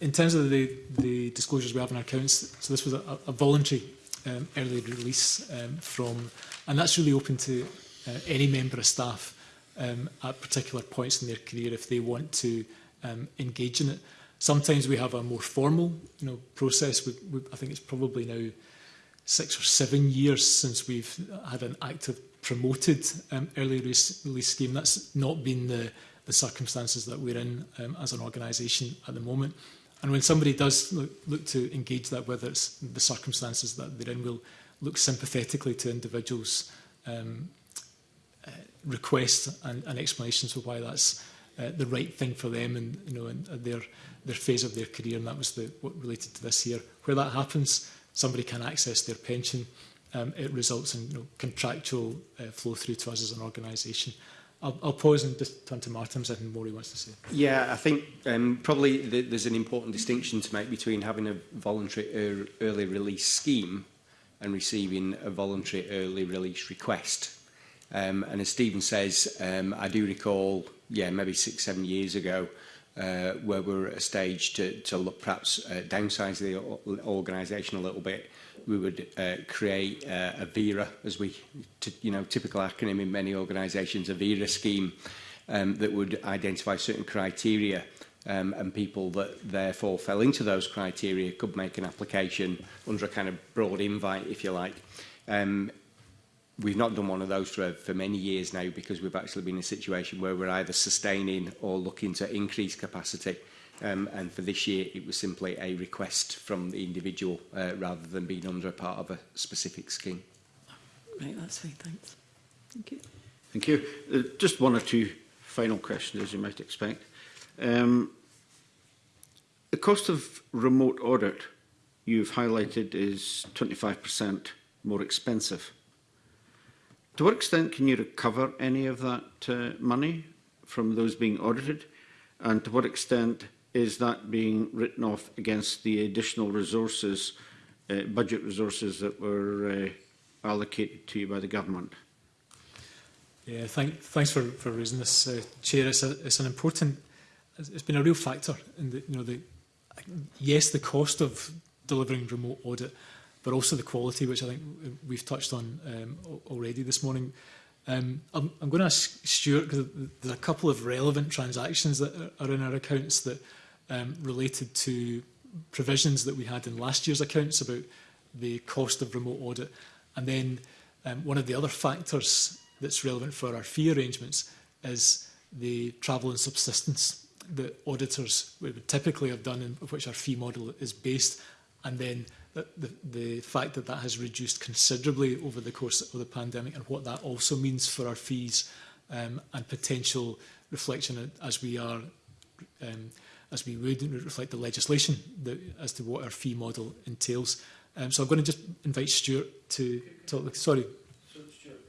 in terms of the, the disclosures we have in our accounts, so this was a, a voluntary um, early release um, from, and that's really open to uh, any member of staff um, at particular points in their career if they want to um, engage in it. Sometimes we have a more formal you know, process. We, we, I think it's probably now six or seven years since we've had an active promoted um, early release scheme. That's not been the, the circumstances that we're in um, as an organisation at the moment. And when somebody does look, look to engage that, whether it's the circumstances that they're in, we'll look sympathetically to individuals' um, uh, requests and, and explanations for why that's uh, the right thing for them and you know in, their their phase of their career and that was the what related to this year where that happens somebody can access their pension, um, it results in you know, contractual uh, flow through to us as an organisation. I'll, I'll pause and just turn to Martin if anything more he wants to say. Yeah, I think um, probably th there's an important distinction to make between having a voluntary er early release scheme and receiving a voluntary early release request. Um, and as Stephen says, um, I do recall, yeah, maybe six, seven years ago, uh, where we're at a stage to, to look perhaps uh, downsize the organisation a little bit. We would uh, create uh, a VERA, as we, you know, typical acronym in many organisations, a VERA scheme um, that would identify certain criteria um, and people that therefore fell into those criteria could make an application under a kind of broad invite, if you like. Um, we've not done one of those for, for many years now because we've actually been in a situation where we're either sustaining or looking to increase capacity. Um, and for this year, it was simply a request from the individual uh, rather than being under a part of a specific scheme. Right, that's fine, thanks. Thank you. Thank you. Uh, just one or two final questions, as you might expect. Um, the cost of remote audit you've highlighted is 25% more expensive. To what extent can you recover any of that uh, money from those being audited? And to what extent is that being written off against the additional resources, uh, budget resources that were uh, allocated to you by the government? Yeah, thank, thanks for, for raising this, uh, Chair. It's, a, it's an important, it's been a real factor in the, you know, the, yes, the cost of delivering remote audit but also the quality, which I think we've touched on um, already this morning. Um, I'm, I'm going to ask Stuart, because there's a couple of relevant transactions that are in our accounts that um, related to provisions that we had in last year's accounts about the cost of remote audit. And then um, one of the other factors that's relevant for our fee arrangements is the travel and subsistence that auditors would typically have done and which our fee model is based. And then the, the fact that that has reduced considerably over the course of the pandemic and what that also means for our fees um, and potential reflection as we are um, as we would reflect the legislation that, as to what our fee model entails. Um, so I'm going to just invite Stuart to talk. Sorry. Stuart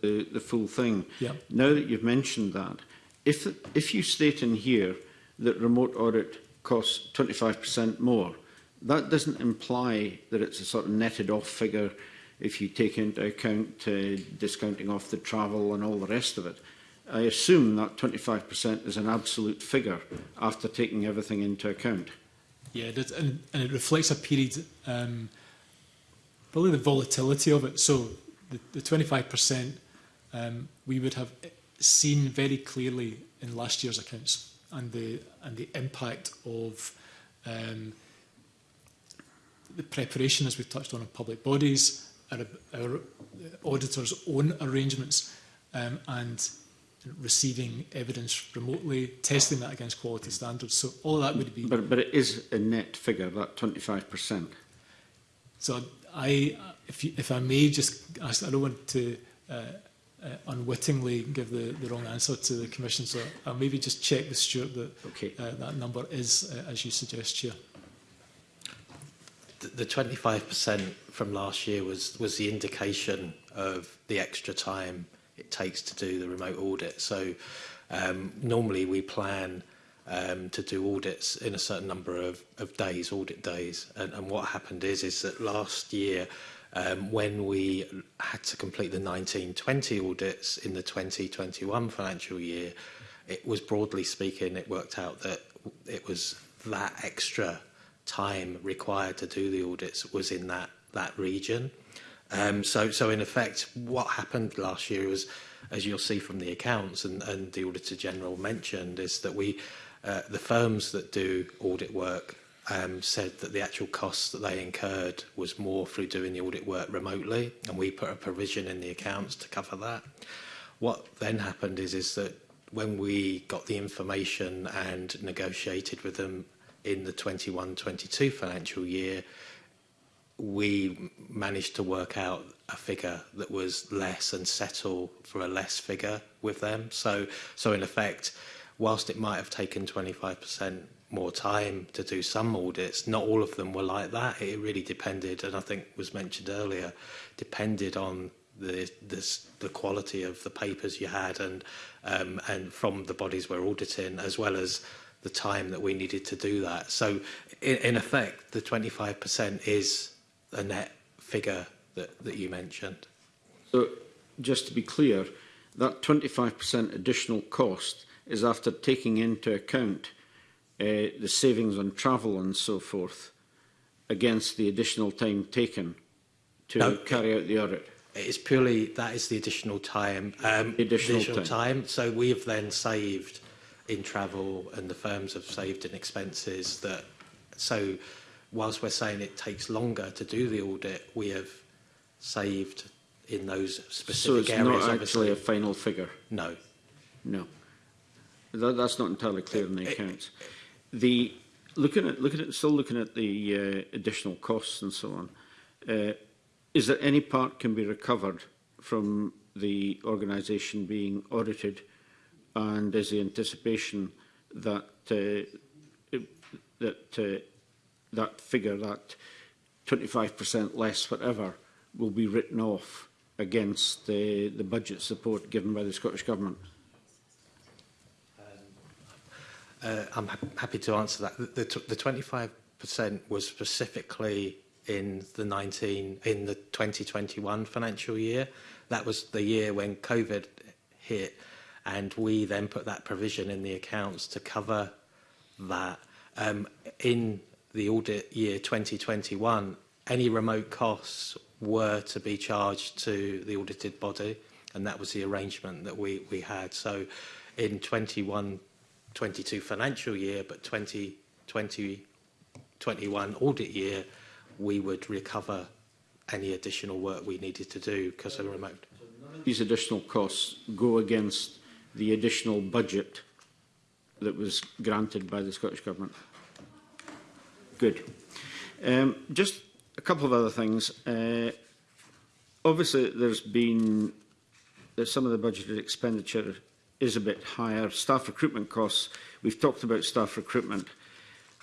The, the full thing. Yeah. Now that you've mentioned that, if if you state in here that remote audit costs 25% more, That doesn't imply that it's a sort of netted off figure if you take into account uh, discounting off the travel and all the rest of it. I assume that 25% is an absolute figure after taking everything into account. Yeah, that's, and, and it reflects a period, um, probably the volatility of it. So the, the 25% um, we would have seen very clearly in last year's accounts and the, and the impact of um, the preparation, as we've touched on, of public bodies, our, our uh, auditors' own arrangements um, and receiving evidence remotely, testing that against quality standards. So all that would be... But, but it is a net figure, that 25%. So I, if, you, if I may just ask, I don't want to uh, uh, unwittingly give the, the wrong answer to the Commission, so I'll maybe just check with Stuart that okay. uh, that number is, uh, as you suggest, Chair the 25% from last year was, was the indication of the extra time it takes to do the remote audit. So um, normally we plan um, to do audits in a certain number of, of days, audit days. And, and what happened is, is that last year, um, when we had to complete the 1920 audits in the 2021 financial year, it was broadly speaking, it worked out that it was that extra time required to do the audits was in that that region. Um, so, so in effect, what happened last year was, as you'll see from the accounts and, and the Auditor General mentioned, is that we, uh, the firms that do audit work um, said that the actual costs that they incurred was more through doing the audit work remotely, and we put a provision in the accounts to cover that. What then happened is, is that when we got the information and negotiated with them in the 21-22 financial year, we managed to work out a figure that was less and settle for a less figure with them. So, so in effect, whilst it might have taken 25% more time to do some audits, not all of them were like that. It really depended, and I think was mentioned earlier, depended on the this, the quality of the papers you had and um, and from the bodies we're auditing, as well as the time that we needed to do that. So in, in effect, the 25% is a net figure that, that you mentioned. So just to be clear, that 25% additional cost is after taking into account uh, the savings on travel and so forth against the additional time taken to no, carry out the audit. It's purely that is the additional time. Um, additional, additional time. time. So we have then saved in travel and the firms have saved in expenses that so whilst we're saying it takes longer to do the audit we have saved in those specific so it's areas not actually obviously. a final figure no no that, that's not entirely clear it, in the accounts it, the looking at looking at still looking at the uh, additional costs and so on uh, is there any part can be recovered from the organisation being audited and is the anticipation that uh, that uh, that figure, that 25% less whatever, will be written off against the, the budget support given by the Scottish Government? Um, uh, I'm ha happy to answer that. The, the, the 25% was specifically in the 19 in the 2021 financial year. That was the year when COVID hit and we then put that provision in the accounts to cover that. Um, in the audit year 2021, any remote costs were to be charged to the audited body, and that was the arrangement that we, we had. So in 21, 22 financial year, but 20, 20, 21 audit year, we would recover any additional work we needed to do because of remote. These additional costs go against the additional budget that was granted by the Scottish Government. Good. Um, just a couple of other things. Uh, obviously, there's been uh, some of the budgeted expenditure is a bit higher. Staff recruitment costs, we've talked about staff recruitment.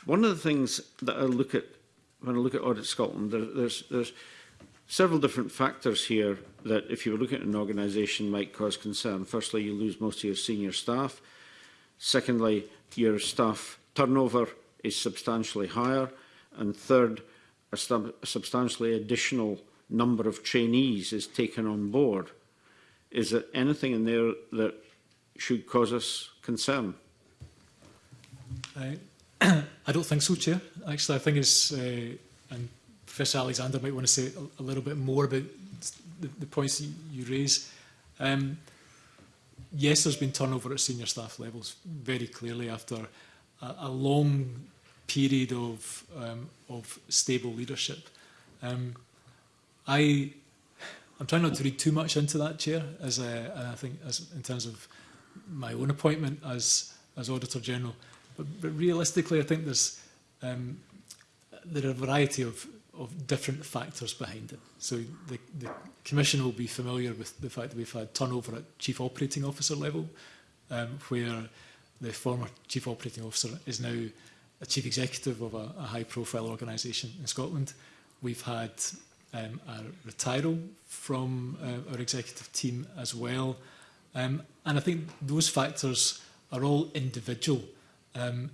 One of the things that I look at when I look at Audit Scotland, there, there's, there's several different factors here that if you were looking at an organisation might cause concern. Firstly, you lose most of your senior staff. Secondly, your staff turnover is substantially higher. And third, a, a substantially additional number of trainees is taken on board. Is there anything in there that should cause us concern? I, I don't think so, Chair. Actually, I think it's... Uh, and Fish Alexander might want to say a, little bit more about the, the points you, raise. Um, yes, there's been turnover at senior staff levels very clearly after a, a long period of um, of stable leadership. Um, I I'm trying not to read too much into that chair as uh, a, I think as in terms of my own appointment as as auditor general, but, but realistically, I think there's um, there are a variety of of different factors behind it. So the, the Commission will be familiar with the fact that we've had turnover at Chief Operating Officer level, um, where the former Chief Operating Officer is now a Chief Executive of a, a high-profile organisation in Scotland. We've had um, a retiral from uh, our executive team as well. Um, and I think those factors are all individual. Um,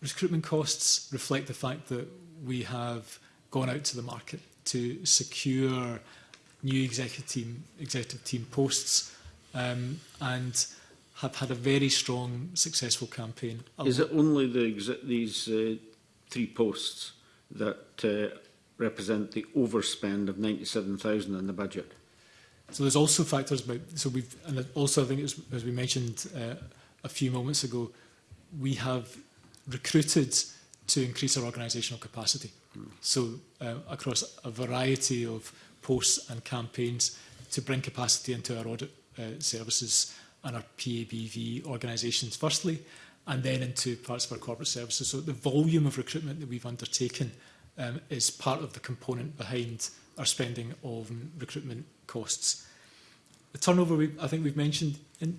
recruitment costs reflect the fact that we have gone out to the market to secure new executive team, executive team posts um, and have had a very strong, successful campaign. Is it only the these uh, three posts that uh, represent the overspend of 97,000 in the budget? So there's also factors about, so we've, and also I think it's as we mentioned uh, a few moments ago, we have recruited to increase our organisational capacity. So uh, across a variety of posts and campaigns to bring capacity into our audit uh, services and our PABV organisations firstly, and then into parts of our corporate services. So the volume of recruitment that we've undertaken um, is part of the component behind our spending of recruitment costs. The turnover, we, I think we've mentioned, and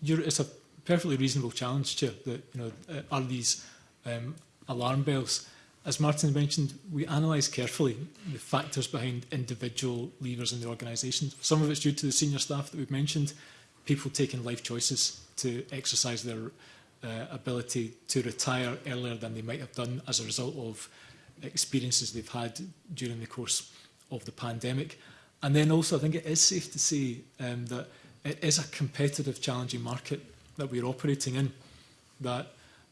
you're, it's a perfectly reasonable challenge, Chair, that, you know, uh, are these um, alarm bells? As Martin mentioned, we analyse carefully the factors behind individual levers in the organisation. Some of it's due to the senior staff that we've mentioned, people taking life choices to exercise their uh, ability to retire earlier than they might have done as a result of experiences they've had during the course of the pandemic. And then also, I think it is safe to say um, that it is a competitive, challenging market that we're operating in, that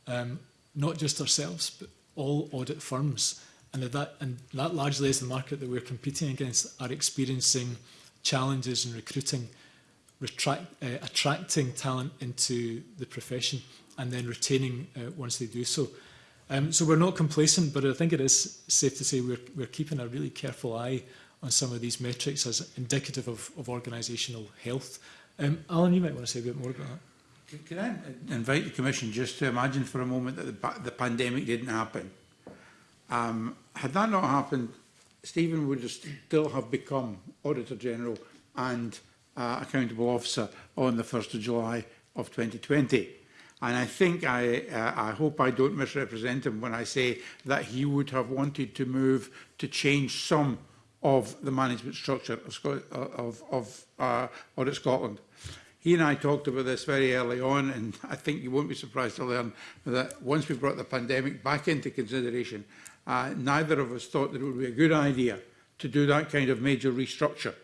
um, not just ourselves, but all audit firms. And that, and that largely is the market that we're competing against are experiencing challenges in recruiting, retract, uh, attracting talent into the profession and then retaining uh, once they do so. Um, so we're not complacent, but I think it is safe to say we're, we're keeping a really careful eye on some of these metrics as indicative of, of organisational health. Um, Alan, you might want to say a bit more about that. Can I invite the Commission just to imagine for a moment that the, the pandemic didn't happen? Um, had that not happened, Stephen would have still have become Auditor General and uh, Accountable Officer on the 1st of July of 2020. And I think I, uh, I hope I don't misrepresent him when I say that he would have wanted to move to change some of the management structure of, Sco of, of uh, Audit Scotland. He and I talked about this very early on, and I think you won't be surprised to learn that once we brought the pandemic back into consideration, uh, neither of us thought that it would be a good idea to do that kind of major restructure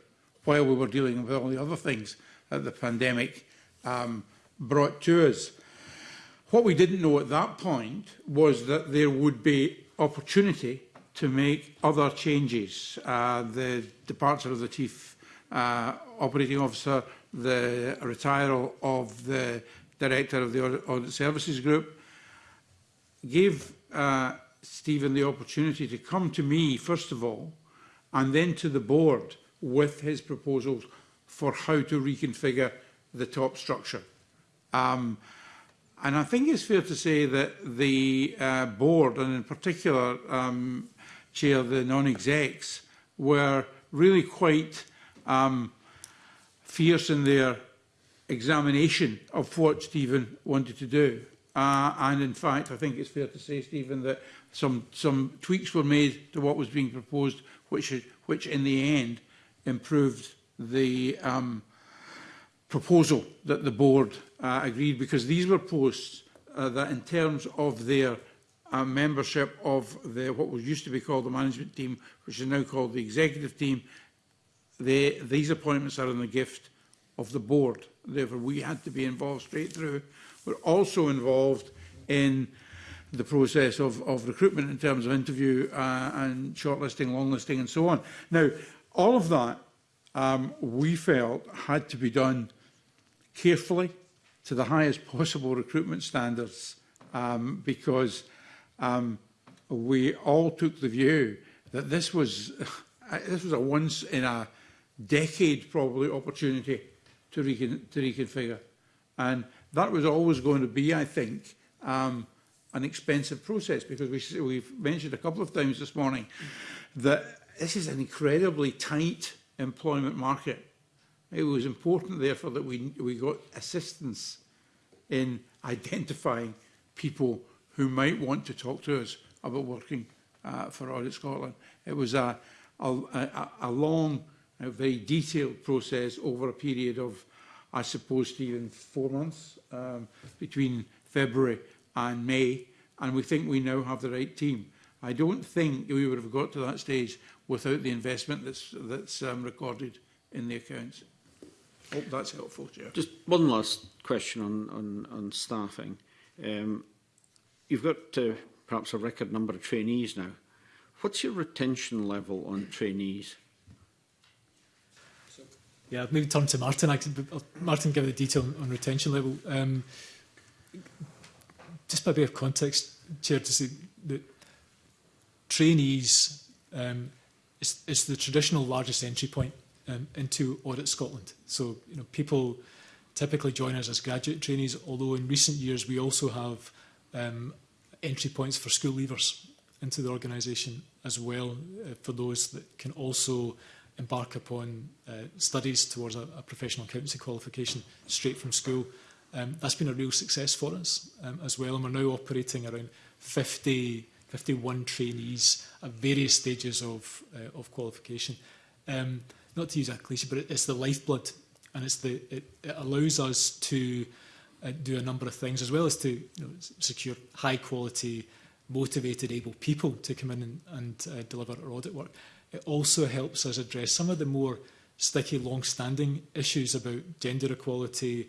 while we were dealing with all the other things that the pandemic um, brought to us. What we didn't know at that point was that there would be opportunity to make other changes. Uh, the departure of the Chief uh, Operating Officer the retiral of the director of the Audit Services Group, gave uh, Stephen the opportunity to come to me, first of all, and then to the board with his proposals for how to reconfigure the top structure. Um, and I think it's fair to say that the uh, board, and in particular, um, Chair, the non-execs, were really quite um, fierce in their examination of what Stephen wanted to do. Uh, and in fact, I think it's fair to say, Stephen, that some, some tweaks were made to what was being proposed, which, which in the end improved the um, proposal that the board uh, agreed, because these were posts uh, that in terms of their uh, membership of the, what was used to be called the management team, which is now called the executive team, They, these appointments are in the gift of the board. Therefore, we had to be involved straight through. We're also involved in the process of, of recruitment in terms of interview uh, and shortlisting, longlisting and so on. Now, all of that um, we felt had to be done carefully to the highest possible recruitment standards um, because um, we all took the view that this was this was a once in a decade probably opportunity to, recon to reconfigure. And that was always going to be, I think, um, an expensive process because we, we've mentioned a couple of times this morning that this is an incredibly tight employment market. It was important, therefore, that we, we got assistance in identifying people who might want to talk to us about working uh, for Audit Scotland. It was a, a, a, a long a very detailed process over a period of, I suppose, even four months um, between February and May, and we think we now have the right team. I don't think we would have got to that stage without the investment that's, that's um, recorded in the accounts. Hope that's helpful, Chair. Just one last question on, on, on staffing. Um, you've got uh, perhaps a record number of trainees now. What's your retention level on trainees? Yeah, maybe turn to Martin. I could, Martin, give the detail on, on retention level. Um, just by way of context, Chair, to say that trainees um, is, is the traditional largest entry point um, into Audit Scotland. So, you know, people typically join us as graduate trainees, although in recent years we also have um, entry points for school leavers into the organisation as well uh, for those that can also embark upon uh, studies towards a, a professional accountancy qualification straight from school. Um, that's been a real success for us um, as well, and we're now operating around 50, 51 trainees at various stages of, uh, of qualification. Um, not to use a cliche, but it, it's the lifeblood, and it's the, it, it allows us to uh, do a number of things, as well as to you know, secure high quality, motivated, able people to come in and, and uh, deliver our audit work. It also helps us address some of the more sticky, long-standing issues about gender equality,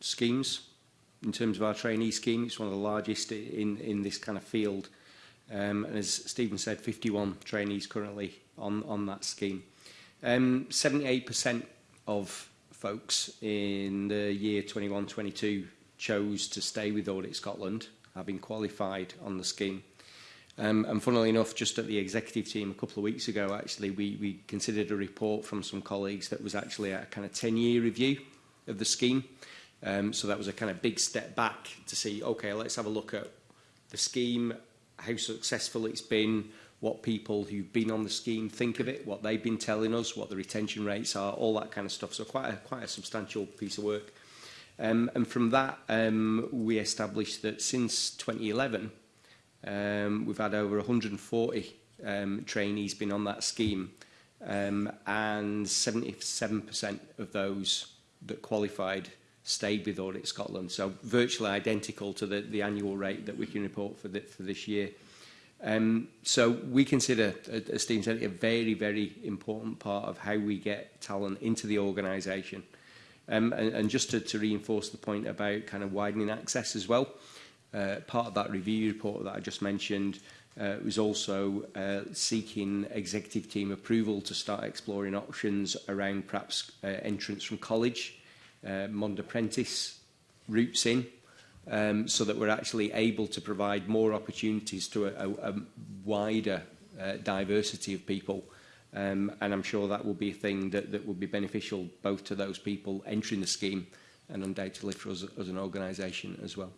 schemes in terms of our trainee scheme. It's one of the largest in, in this kind of field. Um, and as Stephen said, 51 trainees currently on, on that scheme. 78% um, of folks in the year 21-22 chose to stay with Audit Scotland, having qualified on the scheme. Um, and funnily enough, just at the executive team a couple of weeks ago, actually, we, we considered a report from some colleagues that was actually a kind of 10-year review of the scheme. Um, so that was a kind of big step back to see, okay, let's have a look at the scheme, how successful it's been, what people who've been on the scheme think of it, what they've been telling us, what the retention rates are, all that kind of stuff. So quite a, quite a substantial piece of work. Um, and from that, um, we established that since 2011, Um, we've had over 140 um, trainees been on that scheme um, and 77% of those that qualified stayed with Audit Scotland. So virtually identical to the, the annual rate that we can report for, the, for this year. Um, so we consider, as Steve said, a very, very important part of how we get talent into the organisation. Um, and, and just to, to reinforce the point about kind of widening access as well, Uh, part of that review report that I just mentioned uh, was also uh, seeking executive team approval to start exploring options around perhaps uh, entrance from college, uh, Mond apprentice routes in, um, so that we're actually able to provide more opportunities to a, a, a wider uh, diversity of people. Um, and I'm sure that will be a thing that, that would be beneficial both to those people entering the scheme and undoubtedly for us as an organisation as well.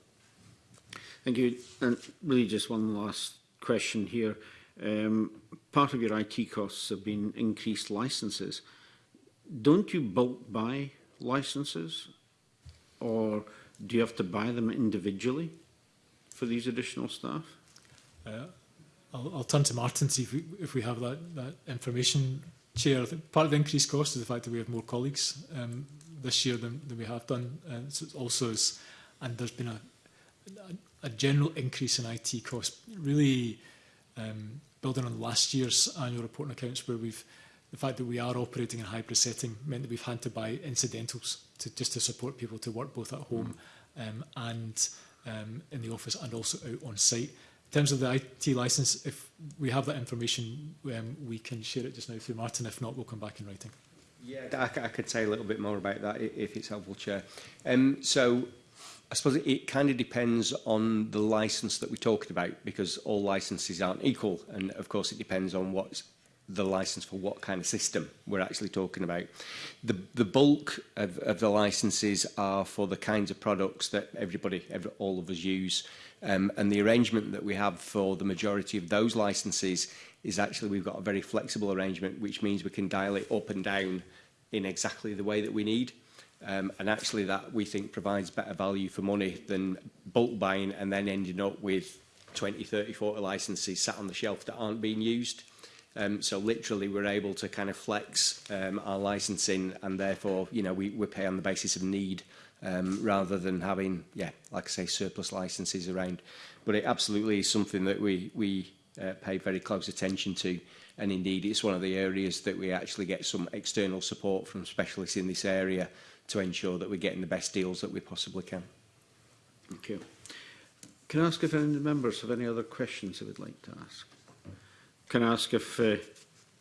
Thank you. And really just one last question here. Um, part of your IT costs have been increased licenses. Don't you bulk buy licenses or do you have to buy them individually for these additional staff? Uh, I'll, I'll turn to Martin see if we, if we have that, that information. Chair, I think part of the increased cost is the fact that we have more colleagues um, this year than, than we have done. And so also, is, and there's been a, a a general increase in IT costs, really um, building on last year's annual report and accounts where we've the fact that we are operating in a hybrid setting meant that we've had to buy incidentals to just to support people to work both at home hmm. um, and um, in the office and also out on site. In terms of the IT license, if we have that information, um, we can share it just now through Martin. If not, we'll come back in writing. Yeah, I, I could say a little bit more about that if it's helpful, Chair. Um, so I suppose it, kind of depends on the license that we talked about because all licenses aren't equal and of course it depends on what's the license for what kind of system we're actually talking about. The, the bulk of, of the licenses are for the kinds of products that everybody, every, all of us use. Um, and the arrangement that we have for the majority of those licenses is actually we've got a very flexible arrangement, which means we can dial it up and down in exactly the way that we need. Um, and actually that we think provides better value for money than bulk buying and then ending up with 20, 30, 40 licenses sat on the shelf that aren't being used. Um, so literally we're able to kind of flex um, our licensing and therefore, you know, we, we pay on the basis of need um, rather than having, yeah, like I say, surplus licenses around. But it absolutely is something that we, we uh, pay very close attention to. And indeed, it's one of the areas that we actually get some external support from specialists in this area to ensure that we're getting the best deals that we possibly can. Thank you. Can I ask if any of the members have any other questions they would like to ask? Can I ask if uh,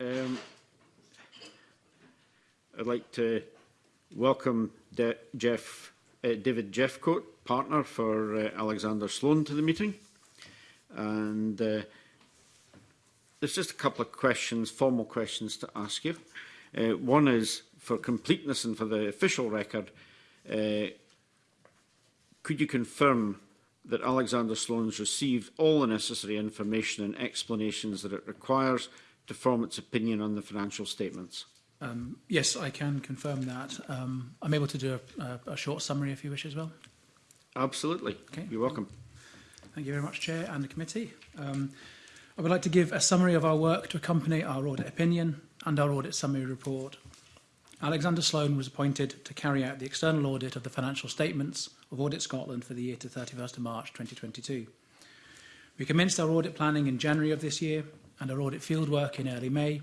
Um, I'd like to welcome De Jeff, uh, David Jeffcoat, partner for uh, Alexander Sloan, to the meeting. And uh, there's just a couple of questions, formal questions to ask you. Uh, one is, for completeness and for the official record, uh, could you confirm that Alexander Sloan's received all the necessary information and explanations that it requires – deferment's opinion on the financial statements? Um, yes, I can confirm that. Um, I'm able to do a, a, a short summary if you wish as well. Absolutely. Okay. You're welcome. Thank you very much, Chair and the committee. Um, I would like to give a summary of our work to accompany our audit opinion and our audit summary report. Alexander Sloan was appointed to carry out the external audit of the financial statements of Audit Scotland for the year to 31st of March 2022. We commenced our audit planning in January of this year and our audit field work in early May,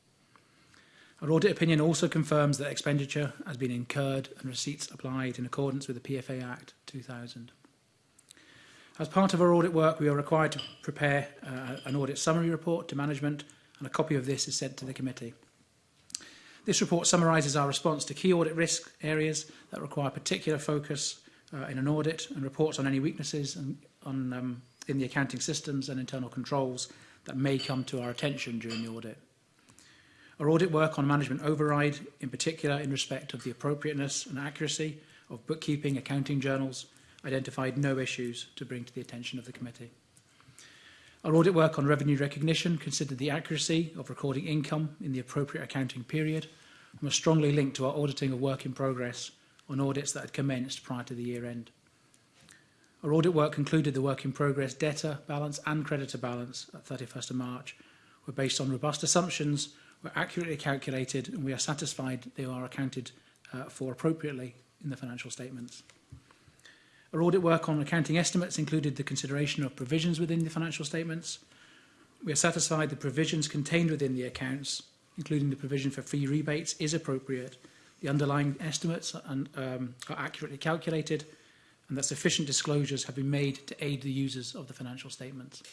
Our audit opinion also confirms that expenditure has been incurred and receipts applied in accordance with the PFA Act 2000. As part of our audit work, we are required to prepare uh, an audit summary report to management and a copy of this is sent to the committee. This report summarises our response to key audit risk areas that require particular focus uh, in an audit and reports on any weaknesses and on, um, in the accounting systems and internal controls that may come to our attention during the audit. Our audit work on management override, in particular in respect of the appropriateness and accuracy of bookkeeping accounting journals, identified no issues to bring to the attention of the committee. Our audit work on revenue recognition considered the accuracy of recording income in the appropriate accounting period and was strongly linked to our auditing of work in progress on audits that had commenced prior to the year end. Our audit work concluded the work in progress debtor balance and creditor balance at 31st of March were based on robust assumptions were accurately calculated and we are satisfied they are accounted uh, for appropriately in the financial statements. Our audit work on accounting estimates included the consideration of provisions within the financial statements. We are satisfied the provisions contained within the accounts, including the provision for fee rebates, is appropriate. The underlying estimates and, um, are accurately calculated and that sufficient disclosures have been made to aid the users of the financial statements.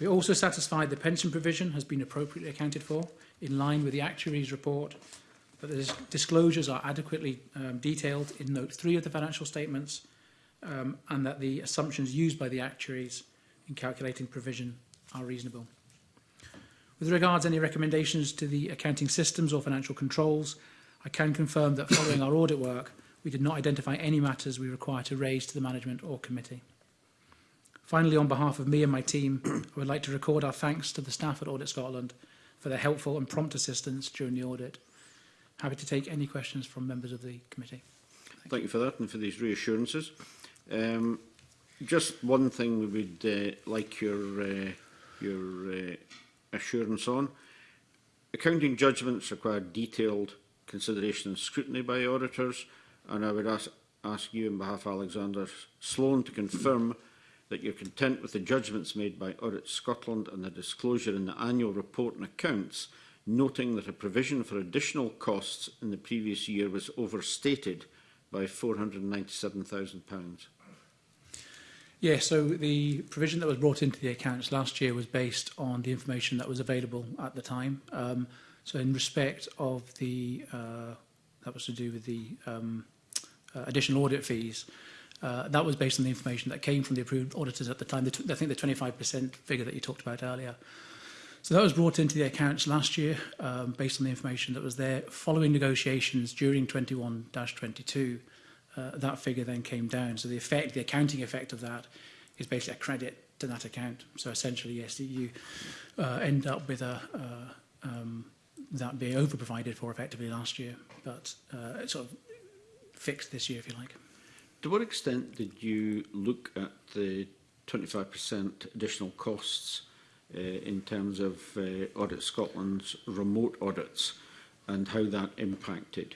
We are also satisfied the pension provision has been appropriately accounted for, in line with the actuary's report, that the disclosures are adequately um, detailed in note 3 of the financial statements, um, and that the assumptions used by the actuaries in calculating provision are reasonable. With regards any recommendations to the accounting systems or financial controls, I can confirm that following our audit work, we did not identify any matters we require to raise to the management or committee. Finally, on behalf of me and my team, I would like to record our thanks to the staff at Audit Scotland for their helpful and prompt assistance during the audit. Happy to take any questions from members of the committee. Thank, Thank you for that and for these reassurances. Um, just one thing we would uh, like your uh, your uh, assurance on. Accounting judgments require detailed consideration and scrutiny by auditors, and I would ask, ask you on behalf of Alexander Sloan to confirm that you're content with the judgments made by Audit Scotland and the disclosure in the annual report and accounts, noting that a provision for additional costs in the previous year was overstated by £497,000. Yeah, so the provision that was brought into the accounts last year was based on the information that was available at the time. Um, so in respect of the, uh, that was to do with the um, uh, additional audit fees, uh, Uh, that was based on the information that came from the approved auditors at the time, the I think the 25% figure that you talked about earlier. So that was brought into the accounts last year um, based on the information that was there. Following negotiations during 21-22, uh, that figure then came down. So the effect, the accounting effect of that is basically a credit to that account. So essentially, yes, you uh, end up with a, uh, um, that being over-provided for effectively last year, but uh, it's sort of fixed this year, if you like. To what extent did you look at the 25% additional costs uh, in terms of uh, Audit Scotland's remote audits and how that impacted?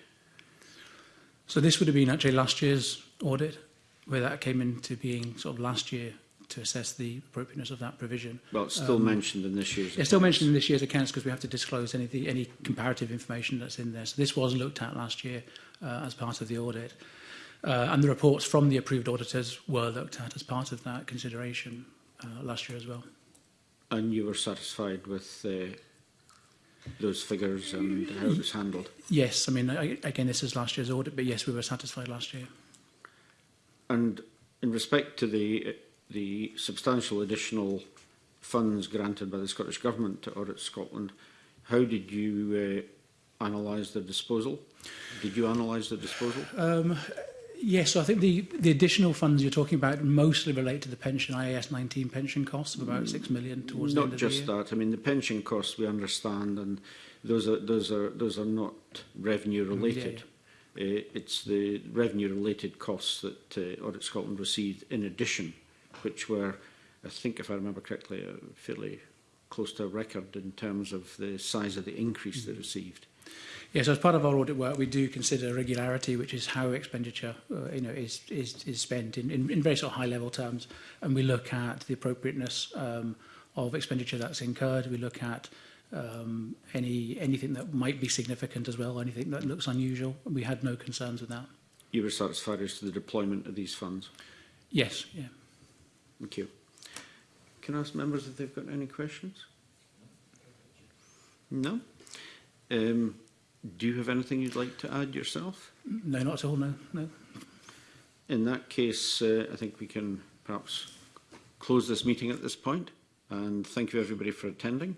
So this would have been actually last year's audit, where that came into being sort of last year to assess the appropriateness of that provision. Well, it's still um, mentioned in this year's It's accounts. still mentioned in this year's accounts because we have to disclose any, any comparative information that's in there. So this was looked at last year uh, as part of the audit. Uh, and the reports from the approved auditors were looked at as part of that consideration uh, last year as well. And you were satisfied with uh, those figures and how it was handled? Yes, I mean, I, again, this is last year's audit, but yes, we were satisfied last year. And in respect to the the substantial additional funds granted by the Scottish Government to Audit Scotland, how did you uh, analyse the disposal? Did you analyse the disposal? Um, Yes, so I think the, the additional funds you're talking about mostly relate to the pension IAS 19 pension costs of about mm, 6 million towards not the end just of the year. that. I mean, the pension costs we understand, and those are those are those are not revenue related. Mm, yeah, yeah. Uh, it's the revenue related costs that uh, Audit Scotland received in addition, which were, I think, if I remember correctly, uh, fairly close to a record in terms of the size of the increase mm. they received. Yeah, so as part of our audit work, we do consider regularity, which is how expenditure uh, you know, is, is, is spent in, in, in very sort of high-level terms. And we look at the appropriateness um, of expenditure that's incurred. We look at um, any anything that might be significant as well, anything that looks unusual. We had no concerns with that. You were satisfied as to the deployment of these funds? Yes, yeah. Thank you. Can I ask members if they've got any questions? No? Um, Do you have anything you'd like to add yourself? No, not at all, no. no. In that case, uh, I think we can perhaps close this meeting at this point. And thank you everybody for attending.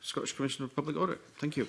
Scottish Commission for Public Audit. Thank you.